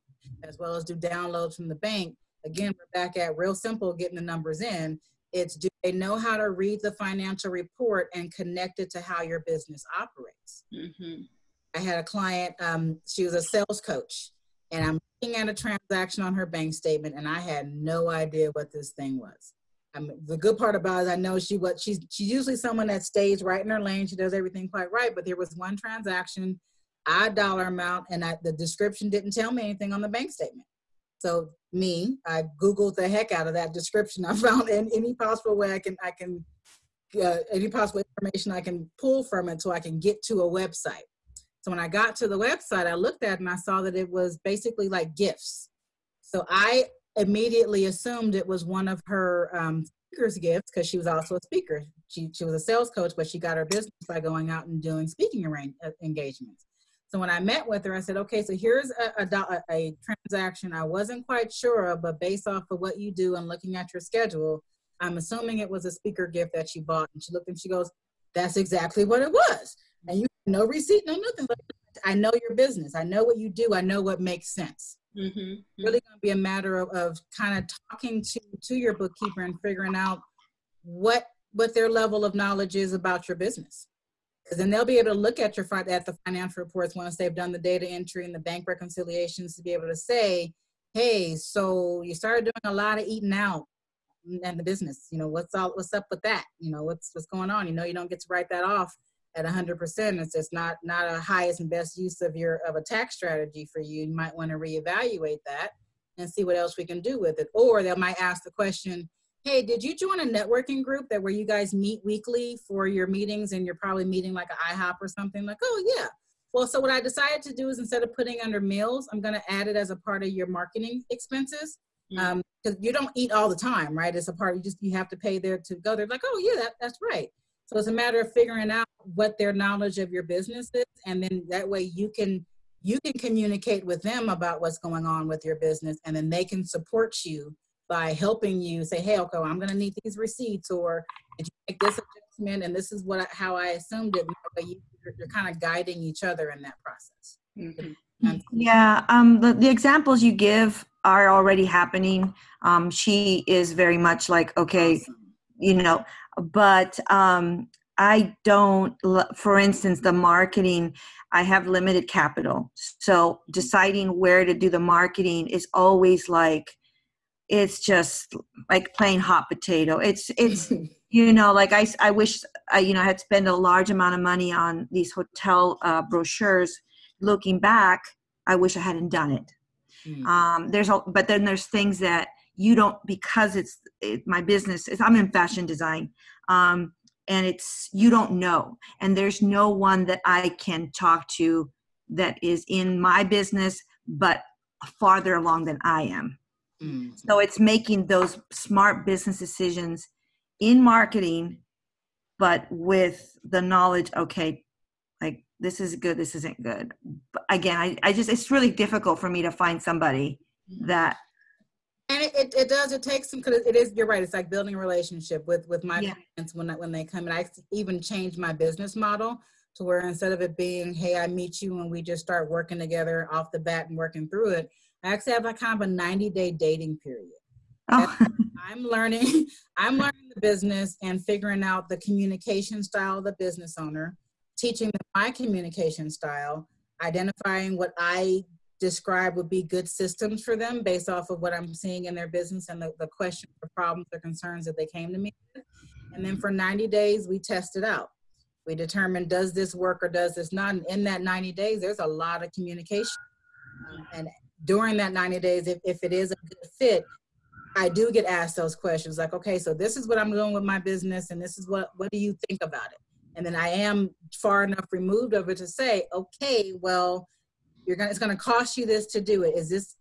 as well as do downloads from the bank. Again, we're back at real simple getting the numbers in. It's do they know how to read the financial report and connect it to how your business operates? Mhm. I had a client, um, she was a sales coach, and I'm looking at a transaction on her bank statement, and I had no idea what this thing was. I mean, the good part about it, is I know she was she's she's usually someone that stays right in her lane. She does everything quite right, but there was one transaction, odd dollar amount, and I, the description didn't tell me anything on the bank statement. So me, I googled the heck out of that description. I found in any possible way I can I can uh, any possible information I can pull from it so I can get to a website. So when I got to the website, I looked at and I saw that it was basically like gifts. So I immediately assumed it was one of her um, speaker's gifts because she was also a speaker. She, she was a sales coach, but she got her business by going out and doing speaking uh, engagements. So when I met with her, I said, okay, so here's a, a, a transaction I wasn't quite sure of, but based off of what you do and looking at your schedule, I'm assuming it was a speaker gift that you bought. And she looked and she goes, that's exactly what it was. And you no receipt, no nothing. I know your business. I know what you do. I know what makes sense. Mm-hmm. Really going to be a matter of, of kind of talking to to your bookkeeper and figuring out what what their level of knowledge is about your business. Because then they'll be able to look at your at the financial reports once they've done the data entry and the bank reconciliations to be able to say, hey, so you started doing a lot of eating out and the business. You know, what's all what's up with that? You know, what's what's going on? You know, you don't get to write that off at 100%. It's just not not a highest and best use of your of a tax strategy for you. You might want to reevaluate that and see what else we can do with it. Or they might ask the question, "Hey, did you join a networking group that where you guys meet weekly for your meetings and you're probably meeting like an IHOP or something?" Like, "Oh yeah." Well, so what I decided to do is instead of putting under meals, I'm going to add it as a part of your marketing expenses because um, you don't eat all the time, right? It's a part you just you have to pay there to go. They're like, oh yeah, that, that's right. So it's a matter of figuring out what their knowledge of your business is, and then that way you can you can communicate with them about what's going on with your business, and then they can support you by helping you say, hey, okay, I'm going to need these receipts, or did you make this adjustment, and this is what how I assumed it. But you, are kind of guiding each other in that process. Mm-hmm. Yeah, um, the, the examples you give are already happening. Um, she is very much like, okay, awesome. you know, but um, I don't, for instance, the marketing, I have limited capital. So deciding where to do the marketing is always like, it's just like playing hot potato. It's, it's, you know, like I, I wish I, you know, I had spent a large amount of money on these hotel uh, brochures. Looking back, I wish I hadn't done it. Mm. Um, there's a, but then there's things that you don't because it's it, my business is i'm in fashion design um, and it's you don't know and there's no one that i can talk to that is in my business but farther along than i am mm. so it's making those smart business decisions in marketing but with the knowledge okay like this is good this isn't good but again I, I just it's really difficult for me to find somebody mm. that and it, it, it, does it takes some because it is you're right it's like building a relationship with with my yeah. clients when when they come and i even changed my business model to where instead of it being hey i meet you and we just start working together off the bat and working through it i actually have a kind of a 90 day dating period oh. i'm learning i'm learning the business and figuring out the communication style of the business owner teaching them my communication style identifying what i describe would be good systems for them based off of what I'm seeing in their business and the, the questions or problems or concerns that they came to me with. And then for 90 days, we test it out. We determine does this work or does this not? And in that 90 days, there's a lot of communication. Um, and during that 90 days, if, if it is a good fit, I do get asked those questions like, okay, so this is what I'm doing with my business and this is what, what do you think about it? And then I am far enough removed of it to say, okay, well, you're gonna, it's gonna cost you this to do it. Is this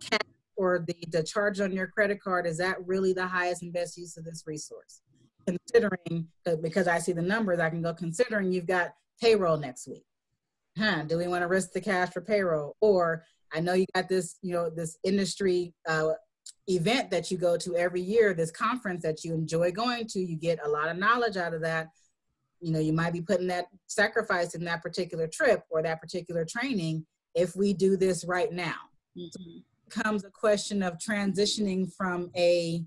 cash or the, the charge on your credit card, is that really the highest and best use of this resource? Considering, uh, because I see the numbers, I can go considering you've got payroll next week. Huh, do we wanna risk the cash for payroll? Or I know you got this, you know, this industry uh, event that you go to every year, this conference that you enjoy going to, you get a lot of knowledge out of that. You know, you might be putting that sacrifice in that particular trip or that particular training if we do this right now. Mm-hmm. comes a question of transitioning from a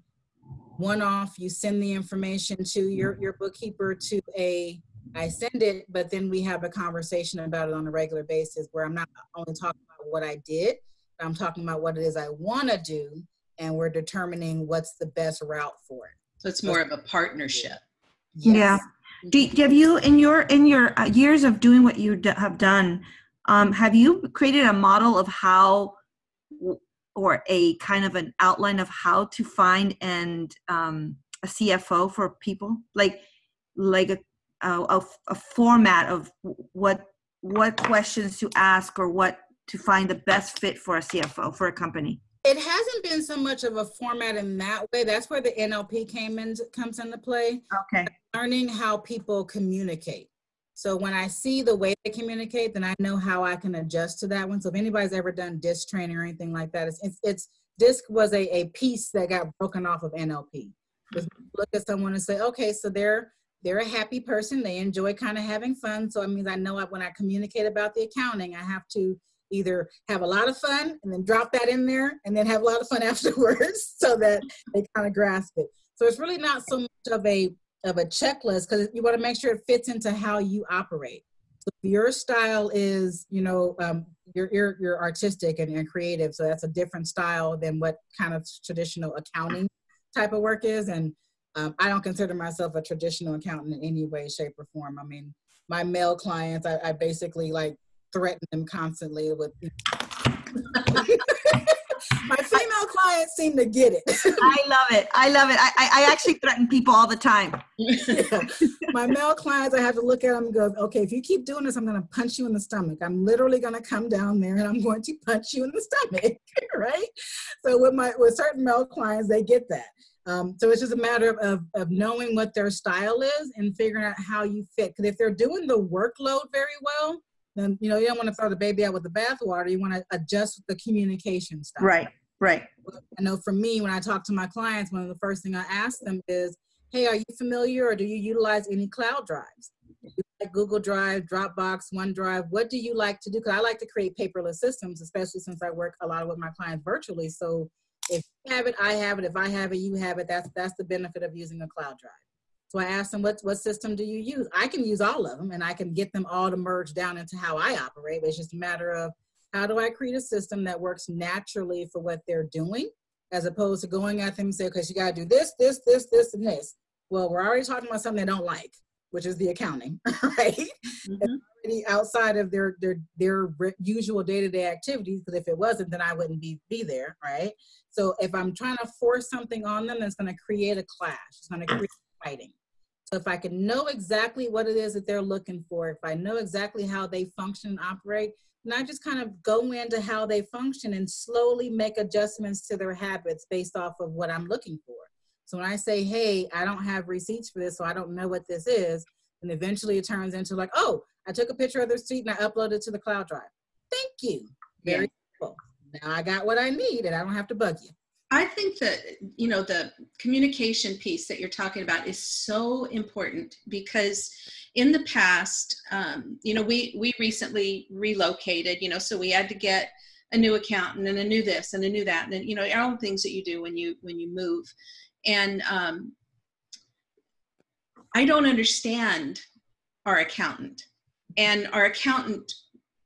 one-off, you send the information to your, your bookkeeper to a, I send it, but then we have a conversation about it on a regular basis where I'm not only talking what I did, I'm talking about what it is I want to do, and we're determining what's the best route for it. So it's more of a partnership. Yes. Yeah. Do, have you in your in your uh, years of doing what you have done um, have you created a model of how, or a kind of an outline of how to find and um, a CFO for people, like like a, a, a format of what what questions to ask or what to find the best fit for a CFO for a company? It hasn't been so much of a format in that way. That's where the NLP came in comes into play. Okay. Learning how people communicate. So when I see the way they communicate, then I know how I can adjust to that one. So if anybody's ever done DISC training or anything like that, it's, it's, it's DISC was a, a piece that got broken off of NLP. Just look at someone and say, okay, so they're they're a happy person. They enjoy kind of having fun. So it means I know when I communicate about the accounting, I have to either have a lot of fun and then drop that in there and then have a lot of fun afterwards so that they kind of grasp it. So it's really not so much of a of a checklist because you want to make sure it fits into how you operate. So your style is, you know, um, you're, you're, you're artistic and, and creative. So that's a different style than what kind of traditional accounting type of work is. And um, I don't consider myself a traditional accountant in any way, shape, or form. I mean, my male clients, I, I basically like threaten them constantly with. my female clients seem to get it. I love it. I love it. I, I actually threaten people all the time. yeah. My male clients, I have to look at them and go, okay, if you keep doing this, I'm going to punch you in the stomach. I'm literally going to come down there and I'm going to punch you in the stomach, right? So with my with certain male clients, they get that. Um, so it's just a matter of, of, of, knowing what their style is and figuring out how you fit. Because if they're doing the workload very well, then you know you don't want to throw the baby out with the bathwater. You want to adjust the communication style. Right. Right. I know for me, when I talk to my clients, one of the first thing I ask them is, "Hey, are you familiar or do you utilize any cloud drives? Like Google Drive, Dropbox, OneDrive. What do you like to do? Because I like to create paperless systems, especially since I work a lot with my clients virtually. So if you have it, I have it. If I have it, you have it. That's that's the benefit of using a cloud drive. So I asked them, what, what system do you use? I can use all of them and I can get them all to merge down into how I operate. But it's just a matter of how do I create a system that works naturally for what they're doing as opposed to going at them and say, because you got to do this, this, this, this, and this. Well, we're already talking about something they don't like, which is the accounting, right? Mm-hmm. already outside of their their their usual day-to-day activities, because if it wasn't, then I wouldn't be be there, right? So if I'm trying to force something on them, that's going to create a clash. It's going to create fighting. So if I can know exactly what it is that they're looking for, if I know exactly how they function and operate, and I just kind of go into how they function and slowly make adjustments to their habits based off of what I'm looking for. So when I say, hey, I don't have receipts for this, so I don't know what this is, and eventually it turns into like, oh, I took a picture of the receipt and I uploaded it to the cloud drive. Thank you. Very yeah. cool. Now I got what I need and I don't have to bug you. I think that you know the communication piece that you're talking about is so important because in the past, um, you know, we we recently relocated, you know, so we had to get a new accountant and a new this and a new that, and you know, all the things that you do when you when you move, and um, I don't understand our accountant, and our accountant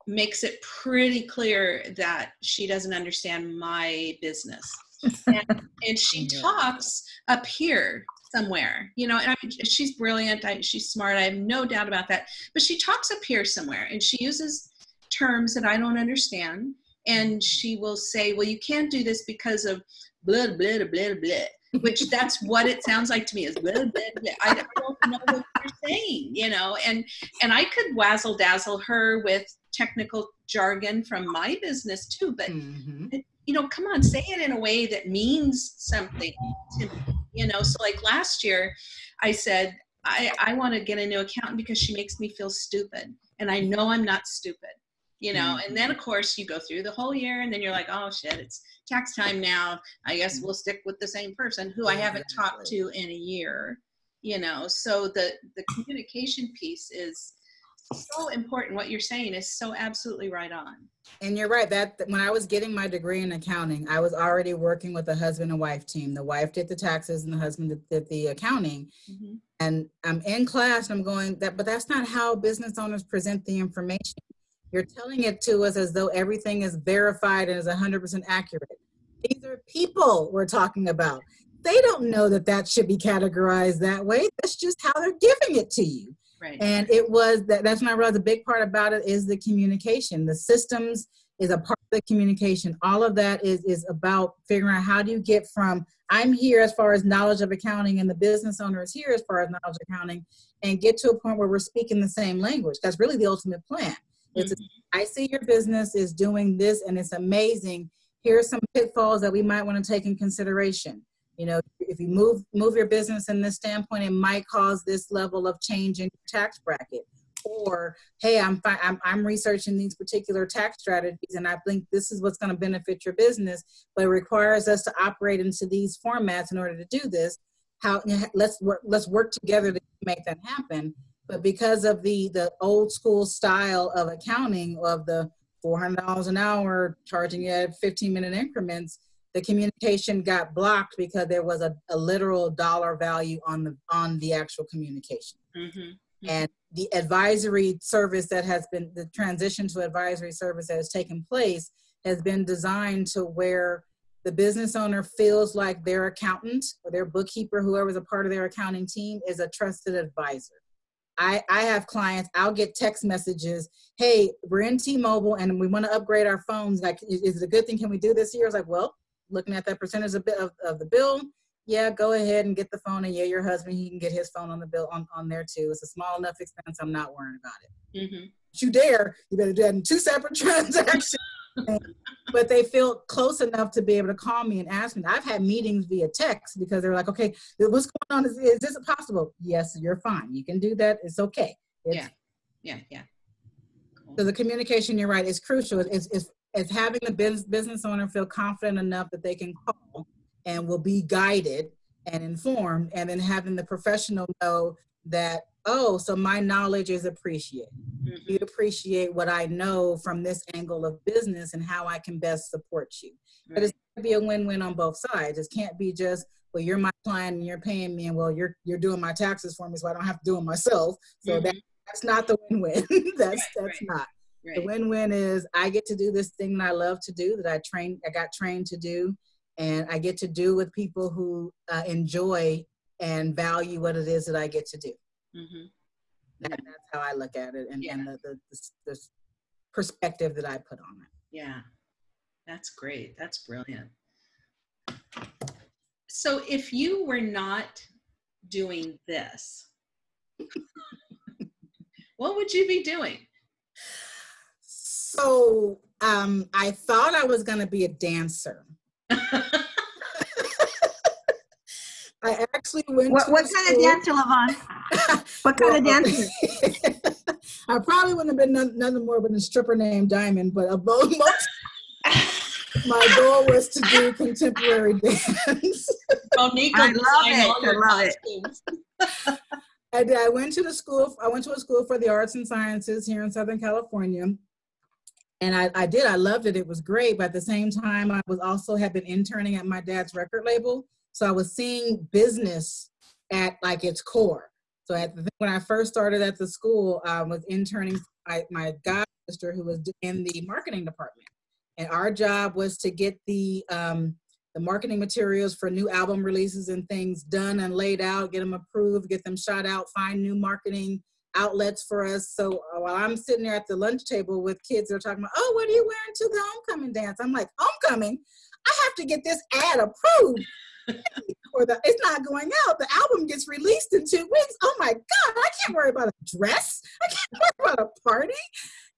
makes it pretty clear that she doesn't understand my business and, and she talks up here somewhere you know and I mean, she's brilliant I, she's smart i have no doubt about that but she talks up here somewhere and she uses terms that i don't understand and she will say well you can't do this because of blah blah blah blah which that's what it sounds like to me is blah, blah, blah. I don't know what you're saying you know and and i could wazzle dazzle her with technical jargon from my business too but mm-hmm. it, you know, come on, say it in a way that means something to me, you know. So like last year, I said, I, I want to get a new accountant because she makes me feel stupid. And I know I'm not stupid, you know. And then, of mm-hmm. course, you go through the whole year and then you're like, oh shit, it's tax time now. I guess we'll mm-hmm. stick with the same person who I haven't talked to in a year, you know. So the, the communication piece is so important. What you're saying is so absolutely right on. And you're right that when I was getting my degree in accounting, I was already working with a husband and wife team. The wife did the taxes and the husband did the accounting. Mm-hmm. And I'm in class and I'm going that, but that's not how business owners present the information. You're telling it to us as though everything is verified and is 100% accurate. These are people we're talking about. They don't know that that should be categorized that way. That's just how they're giving it to you. Right. And it was that that's when I realized the big part about it is the communication. The systems is a part of the communication. All of that is is about figuring out how do you get from I'm here as far as knowledge of accounting and the business owner is here as far as knowledge of accounting and get to a point where we're speaking the same language. That's really the ultimate plan. It's mm-hmm. I see your business is doing this and it's amazing. Here are some pitfalls that we might want to take in consideration. You know, if you move move your business in this standpoint, it might cause this level of change in your tax bracket. Or, hey, I'm, I'm I'm researching these particular tax strategies, and I think this is what's going to benefit your business, but it requires us to operate into these formats in order to do this. How let's work let's work together to make that happen. But because of the the old school style of accounting of the $400 an hour charging you at 15 minute increments, the communication got blocked because there was a, a literal dollar value on the on the actual communication. Mm-hmm. And the advisory service that has been the transition to advisory service that has taken place has been designed to where the business owner feels like their accountant or their bookkeeper, whoever's a part of their accounting team, is a trusted advisor. I, I have clients, I'll get text messages, hey, we're in T-Mobile and we want to upgrade our phones. Like, is it a good thing? Can we do this here? I was like, well, looking at that percentage of, of, of the bill, yeah, go ahead and get the phone and yeah, your husband, he can get his phone on the bill on, on there too. It's a small enough expense. I'm not worrying about it. Mm-hmm. you dare, you better do that in two separate transactions. but they feel close enough to be able to call me and ask me. I've had meetings via text because they're like, okay, what's going on? Is, is this possible? Yes, you're fine. You can do that. It's okay. It's, yeah. Yeah. Yeah. Cool. So the communication, you're right, is crucial. It's, it's, it's having the business, business owner feel confident enough that they can call and will be guided and informed, and then having the professional know that oh, so my knowledge is appreciated. Mm-hmm. You appreciate what I know from this angle of business and how I can best support you. Right. But it's going to be a win-win on both sides. It can't be just, well, you're my client and you're paying me, and well, you're you're doing my taxes for me, so I don't have to do them myself. So mm-hmm. that, that's not the win-win. that's right, that's right. not. The win-win is I get to do this thing that I love to do, that I trained, I got trained to do, and I get to do with people who uh, enjoy and value what it is that I get to do. Mm-hmm. That, that's how I look at it and, yeah. and the, the, the, the perspective that I put on it. Yeah, that's great. That's brilliant. So if you were not doing this, what would you be doing? So um, I thought I was going to be a dancer. I actually went. What, what kind of dancer, Levon? what kind of dancer? I probably wouldn't have been none, nothing more than a stripper named Diamond, but above most, my goal was to do contemporary dance. Monique, I love it. I love it. I did. I went to the school. I went to a school for the arts and sciences here in Southern California, and I, I did. I loved it. It was great. But at the same time, I was also had been interning at my dad's record label. So I was seeing business at like its core. So at the, when I first started at the school, I was interning my, my god sister who was in the marketing department. And our job was to get the um, the marketing materials for new album releases and things done and laid out, get them approved, get them shot out, find new marketing outlets for us. So uh, while I'm sitting there at the lunch table with kids, they're talking about, oh, what are you wearing to the homecoming dance? I'm like, homecoming? I have to get this ad approved or the it's not going out. The album gets released in two weeks. Oh my God, I can't worry about a dress. I can't worry about a party.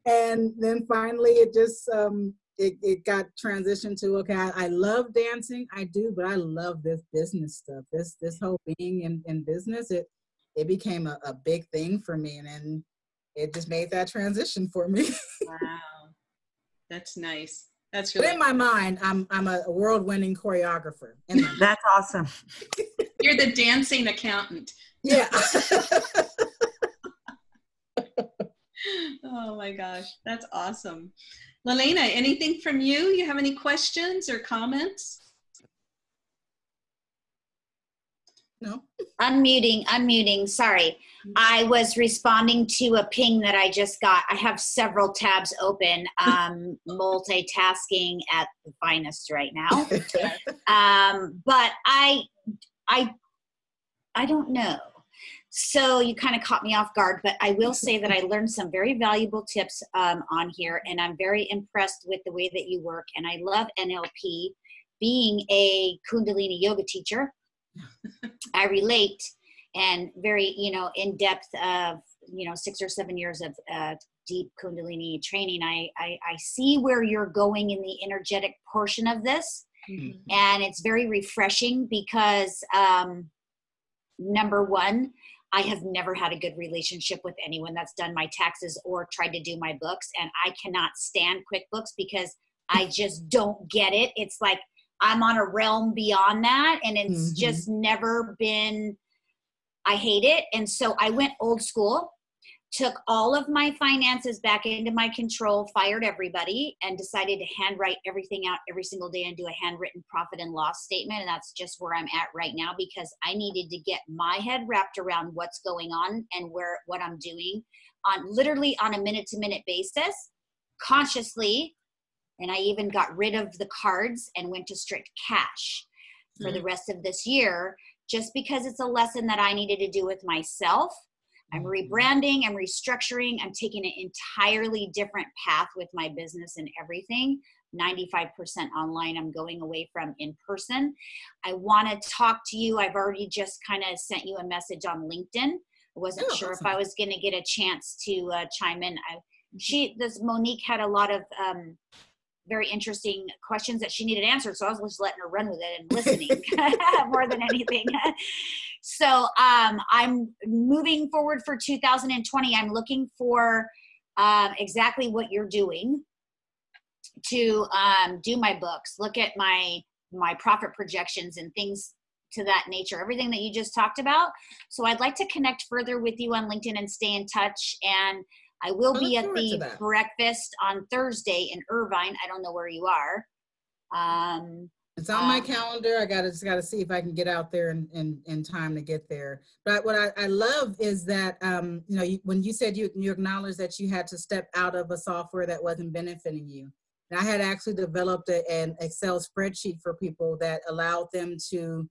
And then finally it just um it, it got transitioned to okay, I, I love dancing, I do, but I love this business stuff. This this whole being in, in business, it it became a, a big thing for me and then it just made that transition for me. wow. That's nice. That's really. But in my mind, I'm I'm a world-winning choreographer. That's awesome. You're the dancing accountant. Yeah. oh my gosh, that's awesome. Lalena, anything from you? You have any questions or comments? No. Unmuting, unmuting, sorry. I was responding to a ping that I just got. I have several tabs open, um, multitasking at the finest right now. um, but I, I, I don't know. So you kind of caught me off guard, but I will say that I learned some very valuable tips um, on here, and I'm very impressed with the way that you work. And I love NLP. Being a Kundalini yoga teacher, I relate and very you know in depth of you know six or seven years of uh, deep kundalini training I, I i see where you're going in the energetic portion of this Mhm. and it's very refreshing because um, number one i have never had a good relationship with anyone that's done my taxes or tried to do my books and i cannot stand quickbooks because i just don't get it it's like i'm on a realm beyond that and it's Mhm. just never been i hate it and so i went old school took all of my finances back into my control, fired everybody, and decided to handwrite everything out every single day and do a handwritten profit and loss statement. And that's just where I'm at right now because I needed to get my head wrapped around what's going on and where what I'm doing on literally on a minute to minute basis, consciously. And I even got rid of the cards and went to strict cash for the rest of this year, just because it's a lesson that I needed to do with myself. I'm rebranding, I'm restructuring, I'm taking an entirely different path with my business and everything. 95% online, I'm going away from in person. I want to talk to you. I've already just kind of sent you a message on LinkedIn. I wasn't Oh, sure if. I was going to get a chance to uh, chime in. I, she, this Monique had a lot of um, very interesting questions that she needed answered. So I was just letting her run with it and listening more than anything. so um, I'm moving forward for 2020. I'm looking for um, exactly what you're doing to um, do my books, look at my my profit projections and things to that nature, everything that you just talked about. So I'd like to connect further with you on LinkedIn and stay in touch. And I will be at the breakfast on Thursday in Irvine. I don't know where you are. Um, It's on my Um, calendar. I gotta just gotta see if I can get out there in, in, in time to get there. But what I, I love is that um, you know you, when you said you you acknowledged that you had to step out of a software that wasn't benefiting you. And I had actually developed a, an Excel spreadsheet for people that allowed them to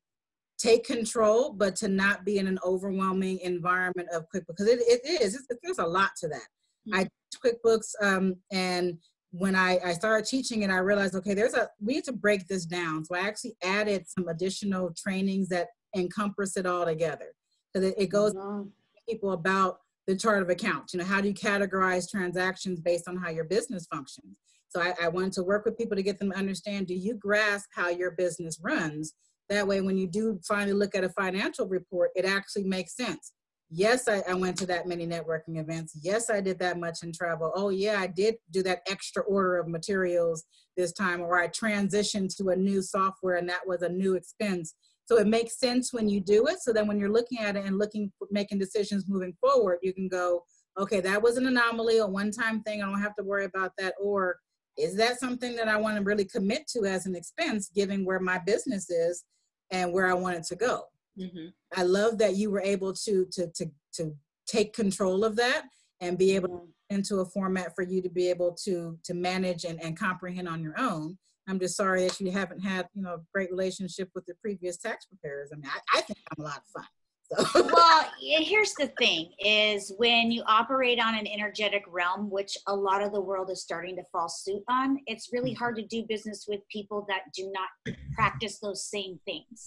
take control, but to not be in an overwhelming environment of QuickBooks because it, it is. It's, there's a lot to that. I teach QuickBooks um, and when I, I started teaching it, I realized, okay, there's a, we need to break this down. So I actually added some additional trainings that encompass it all together. So that it goes to people about the chart of accounts. You know, how do you categorize transactions based on how your business functions? So I, I wanted to work with people to get them to understand, do you grasp how your business runs? That way, when you do finally look at a financial report, it actually makes sense. Yes, I, I went to that many networking events. Yes, I did that much in travel. Oh, yeah, I did do that extra order of materials this time, or I transitioned to a new software and that was a new expense. So it makes sense when you do it. So then when you're looking at it and looking, making decisions moving forward, you can go, okay, that was an anomaly, a one-time thing. I don't have to worry about that. Or is that something that I want to really commit to as an expense, given where my business is and where I want it to go? Mhm. I love that you were able to to to to take control of that and be able to into a format for you to be able to to manage and, and comprehend on your own. I'm just sorry that you haven't had you know a great relationship with the previous tax preparers. I mean, I, I think I'm a lot of fun. So well, here's the thing is when you operate on an energetic realm, which a lot of the world is starting to fall suit on, it's really hard to do business with people that do not practice those same things.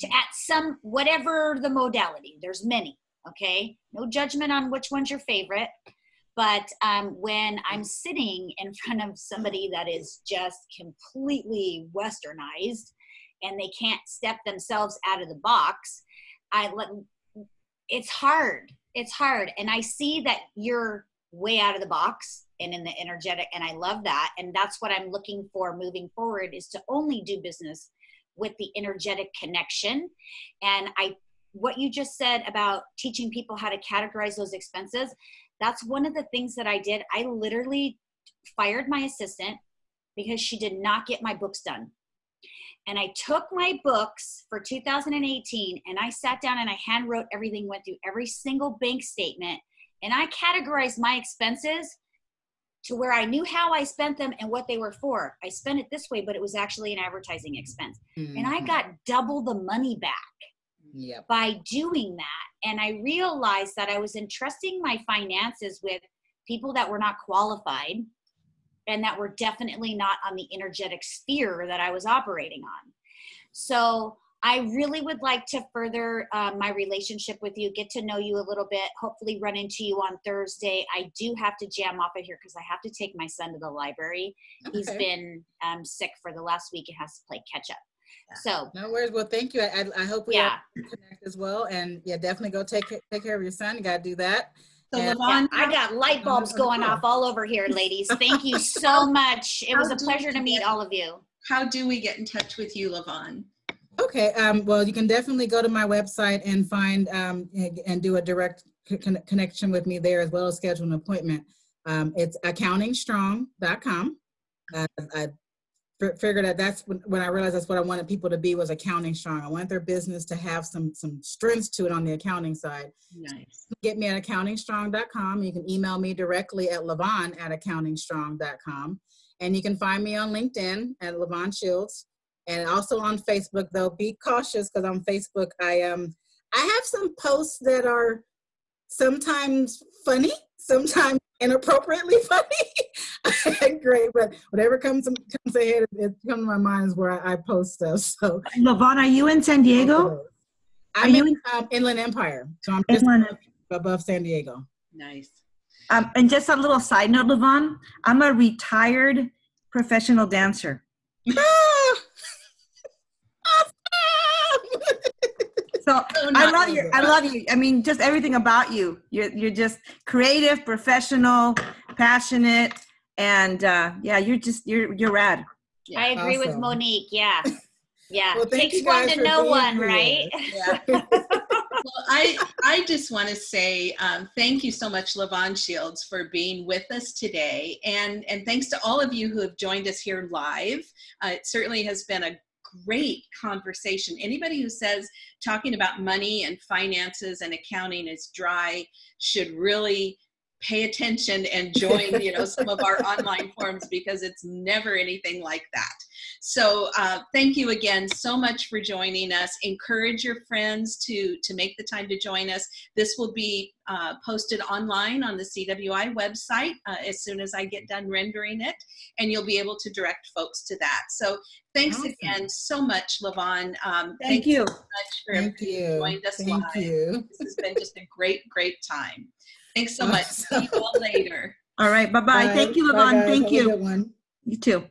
To at some whatever the modality, there's many, okay? No judgment on which one's your favorite. But um, when I'm sitting in front of somebody that is just completely westernized and they can't step themselves out of the box, I let it's hard. It's hard. And I see that you're way out of the box and in the energetic and I love that. And that's what I'm looking for moving forward is to only do business with the energetic connection. And I what you just said about teaching people how to categorize those expenses, that's one of the things that I did. I literally fired my assistant because she did not get my books done and I took my books for 2018 and I sat down and I hand wrote everything, went through every single bank statement, and I categorized my expenses to where I knew how I spent them and what they were for. I spent it this way, but it was actually an advertising expense. And I Mhm. got double the money back yep. by doing that. And I realized that I was entrusting my finances with people that were not qualified and that were definitely not on the energetic sphere that I was operating on. So I really would like to further uh, my relationship with you, get to know you a little bit, hopefully run into you on Thursday. I do have to jam off of here because I have to take my son to the library. He's been um, sick for the last week and has to play catch up. So, No worries. Well, thank you. I, I, I hope we yeah. connect as well. And yeah, definitely go take take care of your son. You gotta do that. So Yeah. Yeah, I got light bulbs going off all over here, ladies. Thank you so much. It was a pleasure to meet all of you. how do we get in touch with you, Levon? Okay. Um, well, you can definitely go to my website and find um, and, do a direct con- connection with me there as well as schedule an appointment. Um, it's accountingstrong.com. Uh, I figured that that's when, when I realized that's what I wanted people to be was accounting strong. I want their business to have some some strengths to it on the accounting side. Nice. get me at accountingstrong.com. You can email me directly at levon at accountingstrong.com. And you can find me on LinkedIn at Levon Shields and also on Facebook, though. Be cautious because on Facebook, I um I have some posts that are sometimes funny, sometimes inappropriately funny. Great, but whatever comes comes ahead, it comes to my mind is where I, I post stuff. So Levon, are you in San Diego? I'm you in um, Inland Empire, so I'm just Inland- above San Diego. Nice. Um, and just a little side note, Levon, I'm a retired professional dancer. So So I love you. I love you. I mean, just everything about you. You're you're just creative, professional, passionate, and uh, yeah, you're just you're you're rad. Yeah, I agree with. Monique. Yeah. Yeah. Well, Takes one to for know one, here. right? Yeah. well, I I just want to say um, thank you so much, Levon Shields, for being with us today, and and thanks to all of you who have joined us here live. Uh, it certainly has been a great conversation. Anybody who says talking about money and finances and accounting is dry should really pay attention and join you know some of our online forums because it's never anything like that so uh, thank you again so much for joining us encourage your friends to to make the time to join us this will be uh, posted online on the cwi website uh, as soon as i get done rendering it and you'll be able to direct folks to that so thanks Awesome. again so much Levon um, Thank you. so much for Thank you. joined us Thank live you. this has been just a great great time thanks so much see you all later All right. Bye bye. Thank you, Bye, Levon. Thank Have a you. good one. You too.